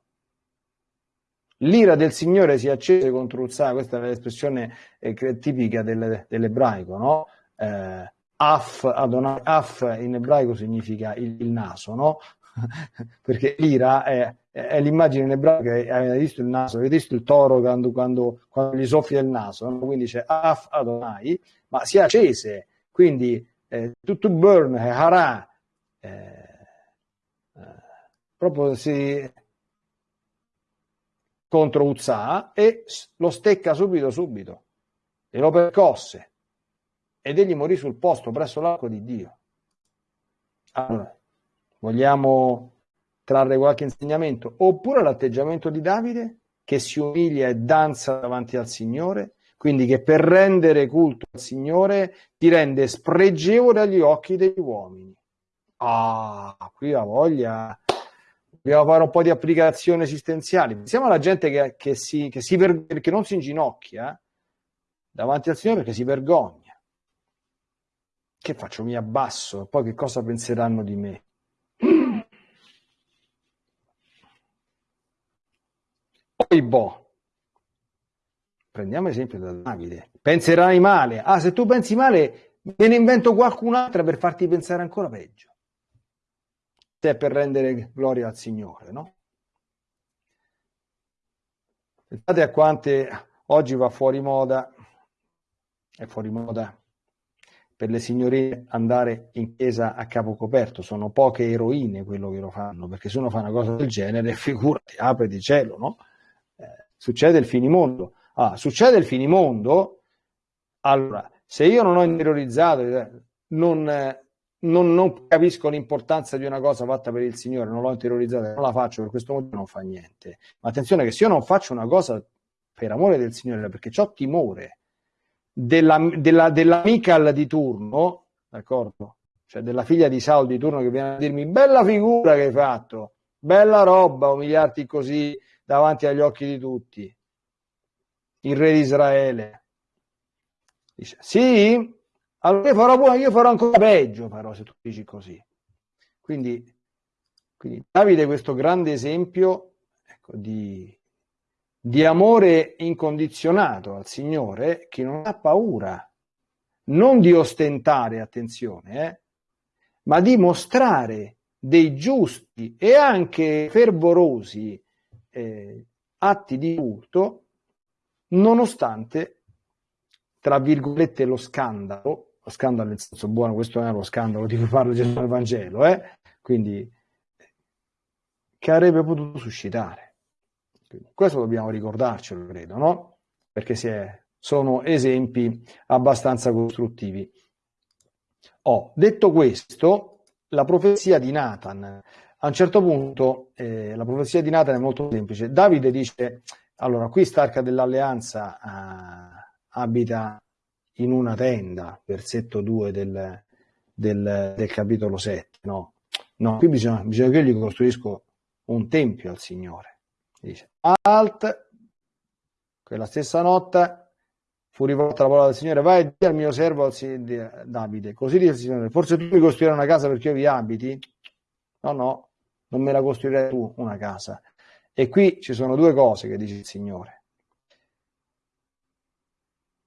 L'ira del Signore si accese contro Uzza, questa è l'espressione eh, tipica del, dell'ebraico, no? Eh, af, Adonai, af in ebraico significa il, il naso, no? perché l'ira è, è l'immagine in ebraico avete visto il naso, avete visto il toro quando, quando, quando gli soffia il naso, no? quindi c'è af Adonai, ma si accese, quindi eh, to, to burn, eh, hara, eh, eh, proprio si contro Uzza e lo stecca subito subito e lo percosse ed egli morì sul posto presso l'arco di Dio. Allora, Vogliamo trarre qualche insegnamento? Oppure l'atteggiamento di Davide che si umilia e danza davanti al Signore, quindi che per rendere culto al Signore ti rende spregevole agli occhi degli uomini. Ah, qui la voglia. Dobbiamo fare un po' di applicazioni esistenziali. Pensiamo alla gente che, che, si, che, si ver- che non si inginocchia eh, davanti al Signore perché si vergogna. Che faccio? Mi abbasso, poi che cosa penseranno di me? Poi boh. Prendiamo esempio da Davide. Penserai male. Ah, se tu pensi male, me ne invento qualcun'altra per farti pensare ancora peggio. Se per rendere gloria al Signore, no? Pensate a quante oggi va fuori moda, è fuori moda per le signorine andare in chiesa a capo coperto, sono poche eroine quello che lo fanno, perché se uno fa una cosa del genere, figurati, apre di cielo, no? succede il finimondo. Ah, succede il finimondo, allora, se io non ho interiorizzato, eh, non, eh, non, non, capisco l'importanza di una cosa fatta per il Signore, non l'ho interiorizzata, non la faccio per questo motivo, non fa niente. Ma attenzione che se io non faccio una cosa per amore del Signore, perché ho timore della, della, della di turno, d'accordo? Cioè della figlia di Saul di turno che viene a dirmi bella figura che hai fatto, bella roba, umiliarti così, davanti agli occhi di tutti. Il re di Israele dice: Sì, allora io farò, io farò ancora peggio, però, se tu dici così. Quindi, quindi Davide questo grande esempio ecco, di, di amore incondizionato al Signore che non ha paura, non di ostentare, attenzione, eh, ma di mostrare dei giusti e anche fervorosi eh, atti di culto nonostante, tra virgolette, lo scandalo lo scandalo nel senso buono, questo non è lo scandalo di cui parla Gesù nel Vangelo, eh? quindi che avrebbe potuto suscitare. Questo dobbiamo ricordarcelo, credo, no? Perché è, sono esempi abbastanza costruttivi. Oh, detto questo, la profezia di Nathan, a un certo punto, eh, la profezia di Nathan è molto semplice. Davide dice, allora, qui Starca dell'Alleanza eh, abita in una tenda, versetto 2 del, del, del capitolo 7, no? No, qui bisogna, bisogna che io gli costruisco un tempio al Signore. Dice, alt, quella stessa notte fu rivolta la parola del Signore, vai e di al mio servo Davide, così dice il Signore, forse tu mi costruirai una casa perché io vi abiti? No, no, non me la costruirai tu una casa. E qui ci sono due cose che dice il Signore.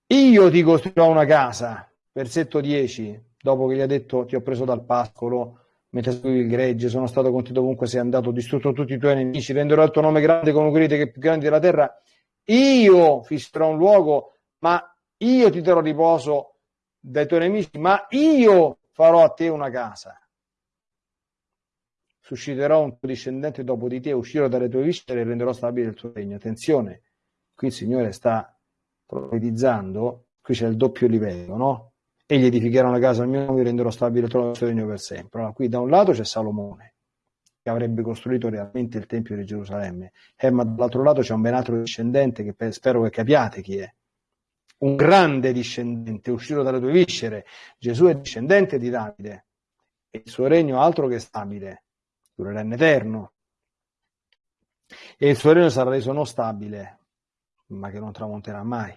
Io ti costruirò una casa, versetto 10, dopo che gli ha detto ti ho preso dal pascolo, mentre seguivi il gregge, sono stato con te dovunque sei andato, distrutto tutti i tuoi nemici, renderò il tuo nome grande come quelli che più grandi della terra. Io fisserò un luogo ma io ti darò riposo dai tuoi nemici, ma io farò a te una casa. Susciterò un tuo discendente dopo di te, uscirò dalle tue viscere e renderò stabile il tuo regno. Attenzione, qui il Signore sta profetizzando, qui c'è il doppio livello, no? Egli edificherà una casa al mio nome renderò stabile il tuo regno per sempre. Allora, qui da un lato c'è Salomone, che avrebbe costruito realmente il Tempio di Gerusalemme, eh, ma dall'altro lato c'è un ben altro discendente che spero che capiate chi è un grande discendente uscito dalle tue viscere. Gesù è discendente di Davide e il suo regno altro che stabile, durerà in eterno. E il suo regno sarà reso non stabile, ma che non tramonterà mai.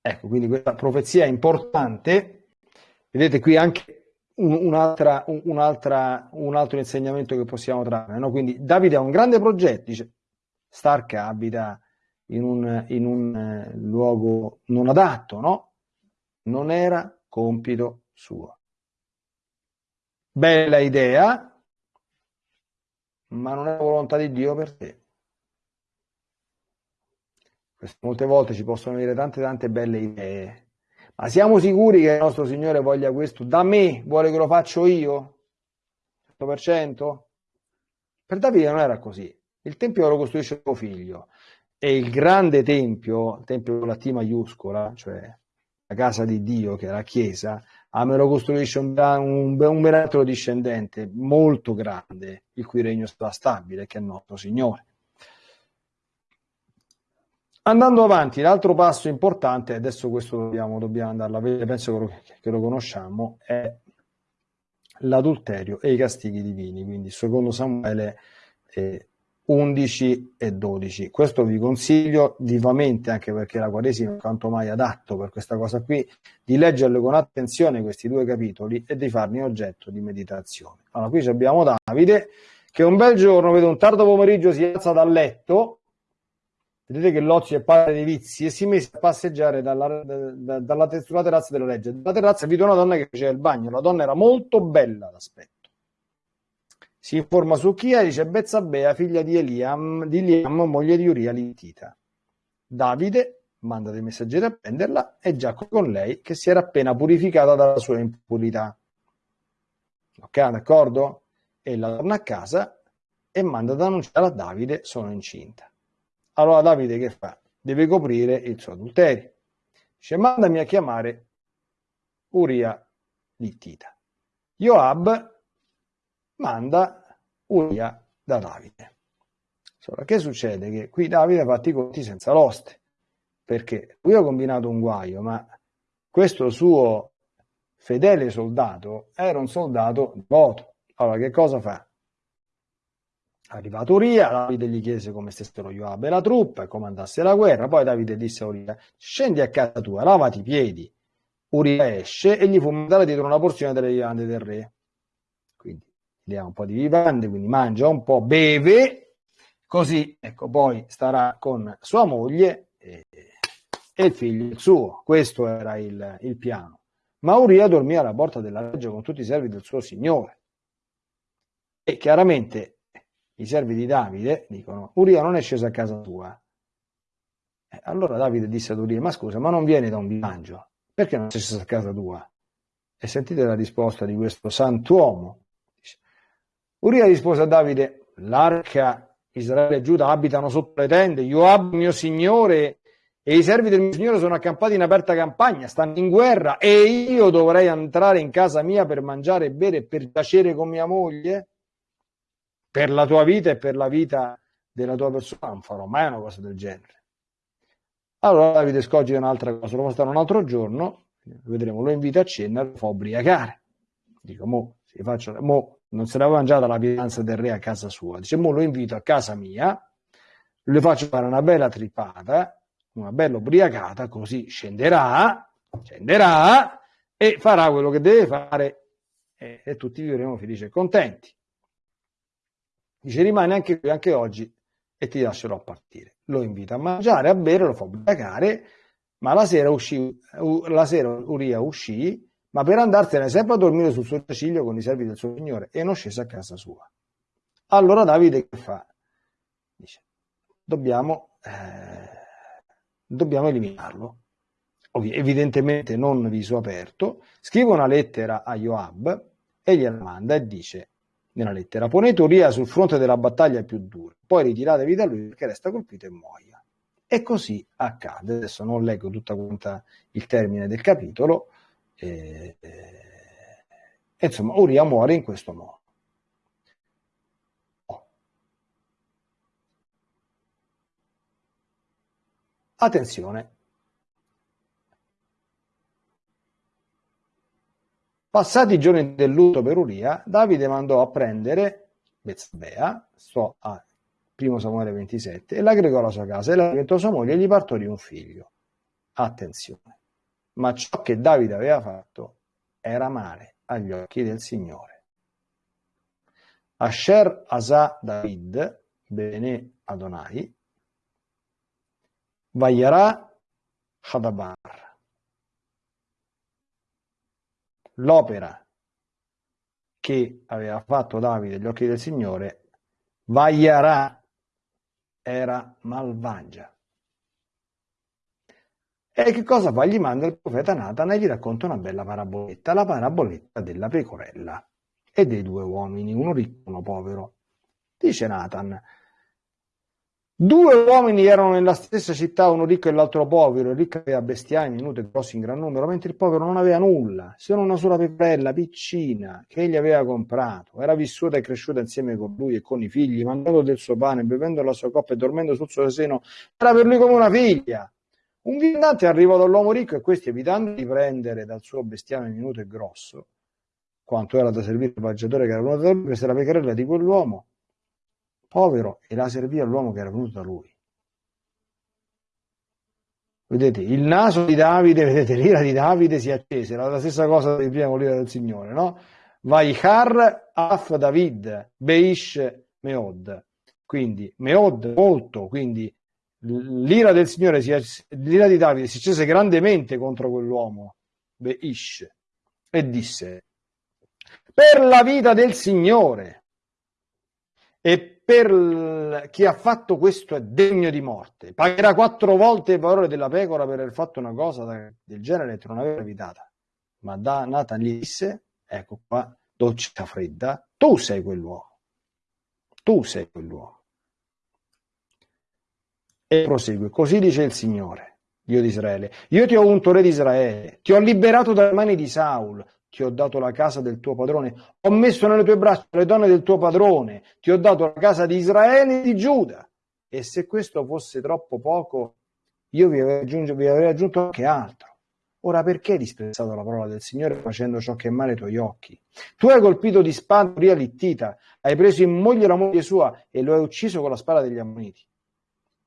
Ecco, quindi questa profezia è importante. Vedete qui anche un'altra, un'altra, un altro insegnamento che possiamo trarre. No? Quindi Davide ha un grande progetto, dice Stark abita in un, in un eh, luogo non adatto, no? Non era compito suo. Bella idea, ma non è volontà di Dio per te. Molte volte ci possono venire tante tante belle idee, ma siamo sicuri che il nostro Signore voglia questo? Da me vuole che lo faccio io? 100%? Per Davide non era così. Il Tempio lo costruisce suo figlio e il grande tempio, il tempio con la T maiuscola, cioè la casa di Dio, che è la Chiesa, ah, me lo costruisce un, un, un miracolo discendente molto grande, il cui regno sarà stabile, che è il nostro Signore. Andando avanti, l'altro passo importante, adesso questo dobbiamo, dobbiamo andarlo a vedere, penso che lo, conosciamo, è l'adulterio e i castighi divini. Quindi, secondo Samuele, eh, 11 e 12. Questo vi consiglio vivamente, anche perché la Quaresima è quanto mai adatto per questa cosa qui, di leggerle con attenzione questi due capitoli e di farne oggetto di meditazione. Allora, qui abbiamo Davide che un bel giorno, vede un tardo pomeriggio, si alza dal letto, vedete che l'ozio è padre dei vizi, e si mise a passeggiare dalla, da, dalla, sulla terrazza della legge. Dalla terrazza vide una donna che faceva il bagno, la donna era molto bella d'aspetto si informa su chi è, dice Bezzabea, figlia di Eliam, di Liam, moglie di Uria l'Ittita. Davide manda dei messaggeri a prenderla e già con lei che si era appena purificata dalla sua impurità. Ok, d'accordo? E la torna a casa e manda ad annunciare a Davide sono incinta. Allora Davide che fa? Deve coprire il suo adulterio. Dice mandami a chiamare Uria l'Ittita. Joab manda Uria da Davide. Allora, che succede? Che qui Davide ha fatto i conti senza l'oste, perché lui ha combinato un guaio, ma questo suo fedele soldato era un soldato devoto. Allora, che cosa fa? Arrivato Uria, Davide gli chiese come stessero Joab e la truppa e come andasse la guerra. Poi Davide disse a Uria: Scendi a casa tua, lavati i piedi. Uria esce e gli fu mandata dietro una porzione delle vivande del re gli ha un po' di vivande, quindi mangia un po', beve, così ecco, poi starà con sua moglie e, e il figlio il suo. Questo era il, il piano. Ma Uria dormì alla porta della reggia con tutti i servi del suo signore. E chiaramente i servi di Davide dicono: Uria non è sceso a casa tua. E allora Davide disse ad Uria: Ma scusa, ma non vieni da un viaggio? perché non sei sceso a casa tua? E sentite la risposta di questo santuomo. Uria rispose a Davide, l'arca Israele e Giuda abitano sotto le tende, Joab mio signore e i servi del mio signore sono accampati in aperta campagna, stanno in guerra e io dovrei entrare in casa mia per mangiare e bere e per piacere con mia moglie? Per la tua vita e per la vita della tua persona non farò mai una cosa del genere. Allora Davide scoglie un'altra cosa, lo fa stare un altro giorno, vedremo, lo invita a cena lo fa ubriacare. Dico, mo, si faccio, mo non se l'aveva mangiata la pietanza del re a casa sua, dice, mo lo invito a casa mia, le faccio fare una bella tripata, una bella ubriacata, così scenderà, scenderà e farà quello che deve fare e, e tutti vivremo felici e contenti. Dice, rimane anche qui, anche oggi, e ti lascerò partire. Lo invita a mangiare, a bere, lo fa ubriacare, ma la sera, uscì, la sera Uria uscì, ma per andarsene sempre a dormire sul suo ciglio con i servi del suo signore e non scese a casa sua. Allora Davide che fa? Dice, dobbiamo, eh, dobbiamo eliminarlo. Evidentemente non viso aperto, scrive una lettera a Joab e gliela manda e dice nella lettera. Ponete Uria sul fronte della battaglia più dura, poi ritiratevi da lui perché resta colpito e muoia. E così accade. Adesso non leggo tutta quanta il termine del capitolo. Eh, eh, insomma, Uria muore in questo modo. Attenzione, Passati i giorni del lutto per Uria, Davide mandò a prendere Bezzabea, sto a 1 Samuele 27, e l'aggregò alla sua casa e la diventò sua moglie e gli partorì un figlio. Attenzione, ma ciò che Davide aveva fatto era male agli occhi del Signore. Asher Asa David, Bene Adonai, Vayara Hadabar, l'opera che aveva fatto Davide agli occhi del Signore, Vaiarà era malvagia. E che cosa fa? Gli manda il profeta Nathan e gli racconta una bella paraboletta, la paraboletta della pecorella e dei due uomini, uno ricco e uno povero. Dice Nathan, Due uomini erano nella stessa città, uno ricco e l'altro povero. Il ricco aveva bestiame minute e grossi in gran numero, mentre il povero non aveva nulla, se non una sola pecorella piccina che egli aveva comprato. Era vissuta e cresciuta insieme con lui e con i figli, mangiando del suo pane, bevendo la sua coppa e dormendo sul suo seno. Era per lui come una figlia. Un viandante arrivò dall'uomo ricco e questi, evitando di prendere dal suo bestiame minuto e grosso, quanto era da servire il viaggiatore che era venuto da lui, prese la pecorella di quell'uomo povero e la servì all'uomo che era venuto da lui. Vedete, il naso di Davide, vedete, l'ira di Davide si accese, era la stessa cosa di prima con l'ira del Signore, no? Vaihar af David, Beish Meod. Quindi Meod molto, quindi l'ira del Signore, si, l'ira di Davide si accese grandemente contro quell'uomo, Beish, e disse, per la vita del Signore e per chi ha fatto questo è degno di morte. Pagherà quattro volte il valore della pecora per aver fatto una cosa del genere che non aveva evitata. Ma da Nathan gli disse, ecco qua, doccia fredda, tu sei quell'uomo. Tu sei quell'uomo. E prosegue, così dice il Signore, Dio di Israele, io ti ho unto re di Israele, ti ho liberato dalle mani di Saul, ti ho dato la casa del tuo padrone, ho messo nelle tue braccia le donne del tuo padrone, ti ho dato la casa di Israele e di Giuda. E se questo fosse troppo poco, io vi avrei aggiunto, vi avrei aggiunto anche altro. Ora perché hai disprezzato la parola del Signore facendo ciò che è male ai tuoi occhi? Tu hai colpito di spada Uria Littita, hai preso in moglie la moglie sua e lo hai ucciso con la spada degli ammoniti.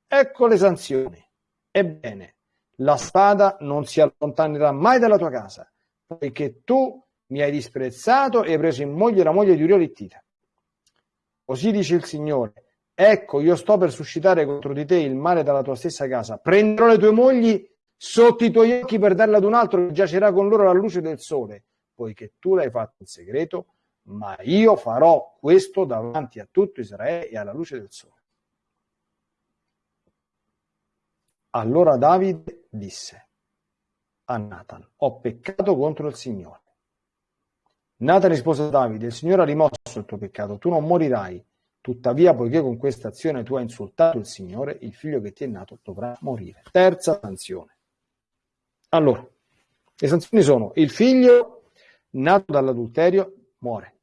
Ecco le sanzioni. Ebbene, la spada non si allontanerà mai dalla tua casa, poiché tu mi hai disprezzato e hai preso in moglie la moglie di Urio Littita. Così dice il Signore, ecco io sto per suscitare contro di te il male dalla tua stessa casa, prenderò le tue mogli sotto i tuoi occhi per darle ad un altro che giacerà con loro alla luce del sole, poiché tu l'hai fatto in segreto, ma io farò questo davanti a tutto Israele e alla luce del sole. Allora Davide disse, a Nathan, ho peccato contro il Signore. Nathan rispose a Davide, il Signore ha rimosso il tuo peccato, tu non morirai. Tuttavia, poiché con questa azione tu hai insultato il Signore, il figlio che ti è nato dovrà morire. Terza sanzione. Allora, le sanzioni sono il figlio nato dall'adulterio muore.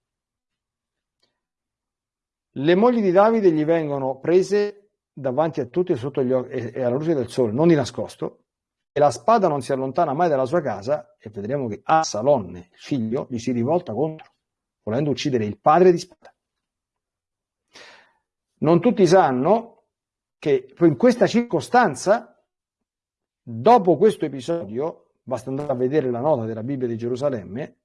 Le mogli di Davide gli vengono prese davanti a tutti sotto gli occhi e alla luce del sole, non di nascosto, e la spada non si allontana mai dalla sua casa e vedremo che Assalonne, il figlio, gli si rivolta contro, volendo uccidere il padre di spada. Non tutti sanno che in questa circostanza, dopo questo episodio, basta andare a vedere la nota della Bibbia di Gerusalemme,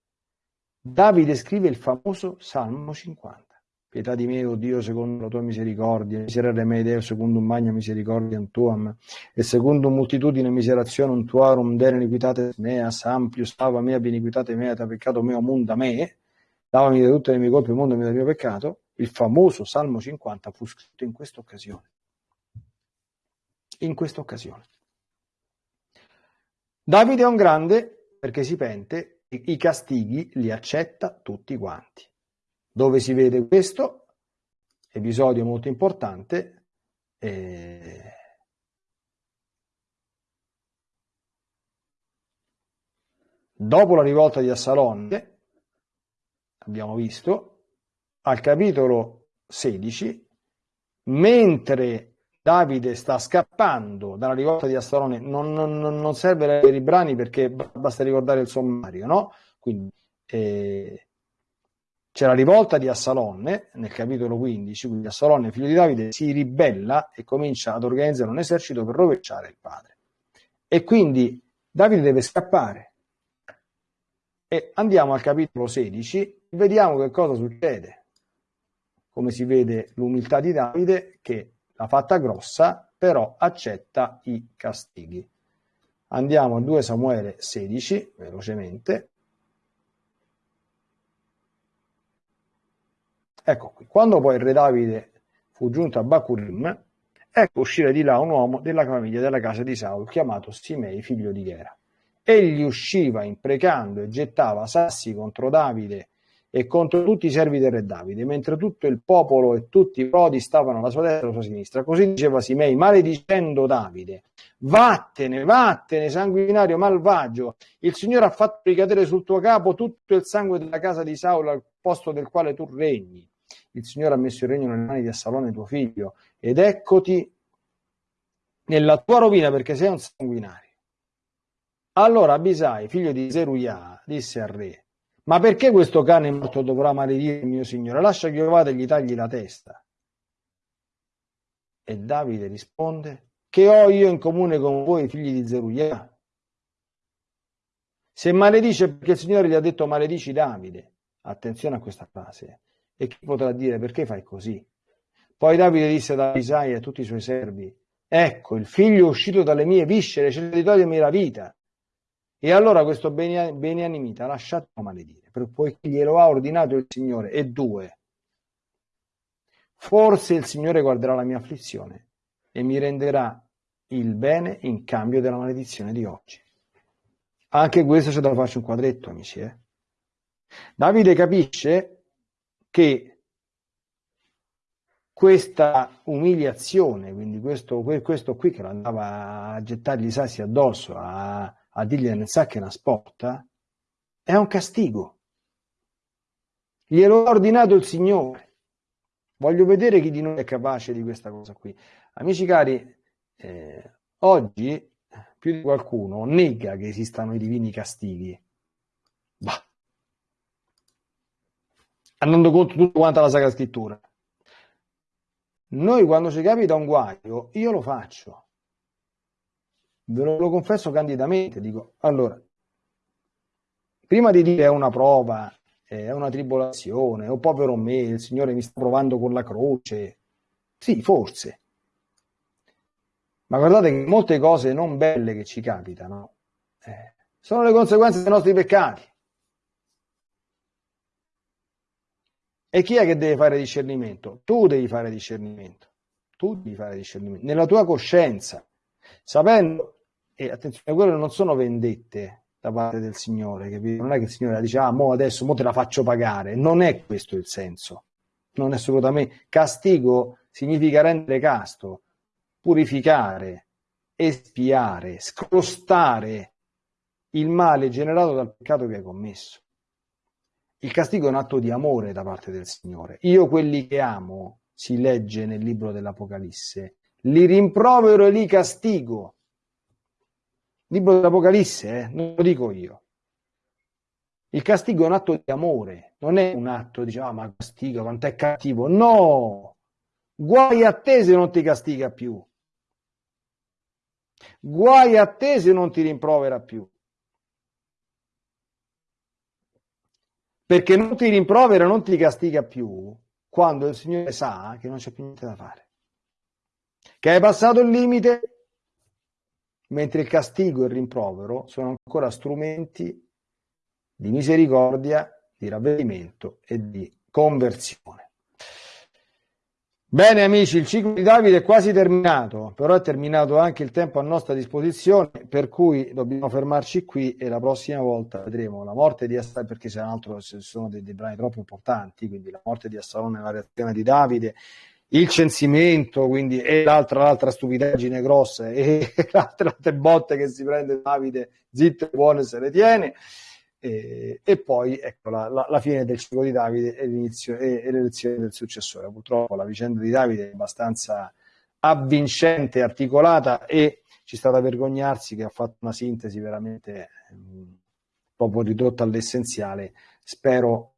Davide scrive il famoso Salmo 50. Pietà di me, o Dio, secondo la tua misericordia, miserere me, Deo, secondo un magno misericordia tuam, e secondo un moltitudine miserazione tuarum, dere iniquitate mea, samplius, stava mea, beniquitate mea, ta peccato meo, munda me, lavami da tutte le mie colpe, mondami dal mio peccato, il famoso Salmo 50 fu scritto in questa occasione. In questa occasione. Davide è un grande perché si pente, i castighi li accetta tutti quanti. Dove si vede questo? Episodio molto importante. Eh... Dopo la rivolta di Assalonne, abbiamo visto, al capitolo 16, mentre Davide sta scappando dalla rivolta di Assalonne, non, non, non serve leggere i brani perché basta ricordare il sommario, no? Quindi eh, c'è la rivolta di Assalonne nel capitolo 15, quindi Assalonne, figlio di Davide, si ribella e comincia ad organizzare un esercito per rovesciare il padre. E quindi Davide deve scappare. E andiamo al capitolo 16 e vediamo che cosa succede. Come si vede l'umiltà di Davide che l'ha fatta grossa, però accetta i castighi. Andiamo a 2 Samuele 16, velocemente. Ecco qui, quando poi il re Davide fu giunto a Bacurim, ecco uscire di là un uomo della famiglia della casa di Saul, chiamato Simei, figlio di Gera. Egli usciva imprecando e gettava sassi contro Davide e contro tutti i servi del re Davide, mentre tutto il popolo e tutti i prodi stavano alla sua destra e alla sua sinistra. Così diceva Simei, maledicendo Davide, vattene, vattene, sanguinario malvagio, il Signore ha fatto ricadere sul tuo capo tutto il sangue della casa di Saul al posto del quale tu regni il Signore ha messo il regno nelle mani di Assalone tuo figlio ed eccoti nella tua rovina perché sei un sanguinario. Allora Abisai, figlio di Zeruiah, disse al re, ma perché questo cane morto dovrà maledire il mio Signore? Lascia che io vada e gli tagli la testa. E Davide risponde, che ho io in comune con voi, figli di Zeruiah? Se maledice perché il Signore gli ha detto maledici Davide. Attenzione a questa frase. E chi potrà dire perché fai così? Poi Davide disse ad Isaia e a tutti i suoi servi, ecco, il figlio uscito dalle mie viscere, cerca di togliermi la vita. E allora questo beniamita lasciatelo maledire, poiché glielo ha ordinato il Signore. E due, forse il Signore guarderà la mia afflizione e mi renderà il bene in cambio della maledizione di oggi. Anche questo c'è da farci un quadretto, amici. Eh? Davide capisce che questa umiliazione, quindi questo, questo qui che andava a gettargli i sassi addosso, a, a dirgli nel sacco una sporta, è un castigo. Glielo ha ordinato il Signore. Voglio vedere chi di noi è capace di questa cosa qui. Amici cari, eh, oggi più di qualcuno nega che esistano i divini castighi. Bah, andando contro tutta quanta la Sacra Scrittura. Noi quando ci capita un guaio, io lo faccio. Ve lo, lo confesso candidamente, dico, allora, prima di dire è una prova, è una tribolazione, o povero me, il Signore mi sta provando con la croce, sì, forse. Ma guardate che molte cose non belle che ci capitano eh, sono le conseguenze dei nostri peccati. E chi è che deve fare discernimento? Tu devi fare discernimento. Tu devi fare discernimento. Nella tua coscienza, sapendo E attenzione, quelle non sono vendette da parte del Signore, capito? Non è che il Signore dice, ah, mo adesso mo te la faccio pagare. Non è questo il senso. Non è assolutamente. Castigo significa rendere casto, purificare, espiare, scrostare il male generato dal peccato che hai commesso. Il castigo è un atto di amore da parte del Signore. Io quelli che amo, si legge nel libro dell'Apocalisse, li rimprovero e li castigo. Libro dell'Apocalisse, eh? non lo dico io. Il castigo è un atto di amore, non è un atto, diciamo, ah, ma castigo, quanto è cattivo. No! Guai a te se non ti castiga più. Guai a te se non ti rimprovera più. perché non ti rimprovera, non ti castiga più quando il Signore sa che non c'è più niente da fare, che hai passato il limite, mentre il castigo e il rimprovero sono ancora strumenti di misericordia, di ravvedimento e di conversione. Bene amici, il ciclo di Davide è quasi terminato, però è terminato anche il tempo a nostra disposizione, per cui dobbiamo fermarci qui e la prossima volta vedremo la morte di Assalone, perché se altro sono dei, dei, brani troppo importanti, quindi la morte di Assalone la reazione di Davide, il censimento, quindi e l'altra, l'altra stupidaggine grossa e l'altra, l'altra botte che si prende Davide, zitto e buono se le tiene. E, e, poi ecco la, la, la, fine del ciclo di Davide e, l'inizio, e, e l'elezione del successore. Purtroppo la vicenda di Davide è abbastanza avvincente, articolata e ci sta da vergognarsi che ha fatto una sintesi veramente mh, proprio ridotta all'essenziale, spero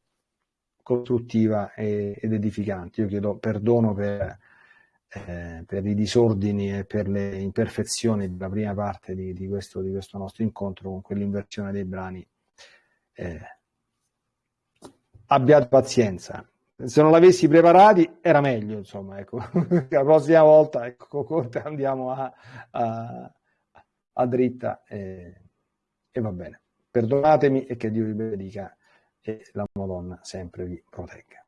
costruttiva ed edificante. Io chiedo perdono per, eh, per, i disordini e per le imperfezioni della prima parte di, di, questo, di questo nostro incontro con quell'inversione dei brani eh, abbiate pazienza. Se non l'avessi preparati era meglio, insomma, ecco. la prossima volta ecco, andiamo a, a, a dritta e, e va bene. Perdonatemi e che Dio vi benedica e la Madonna sempre vi protegga.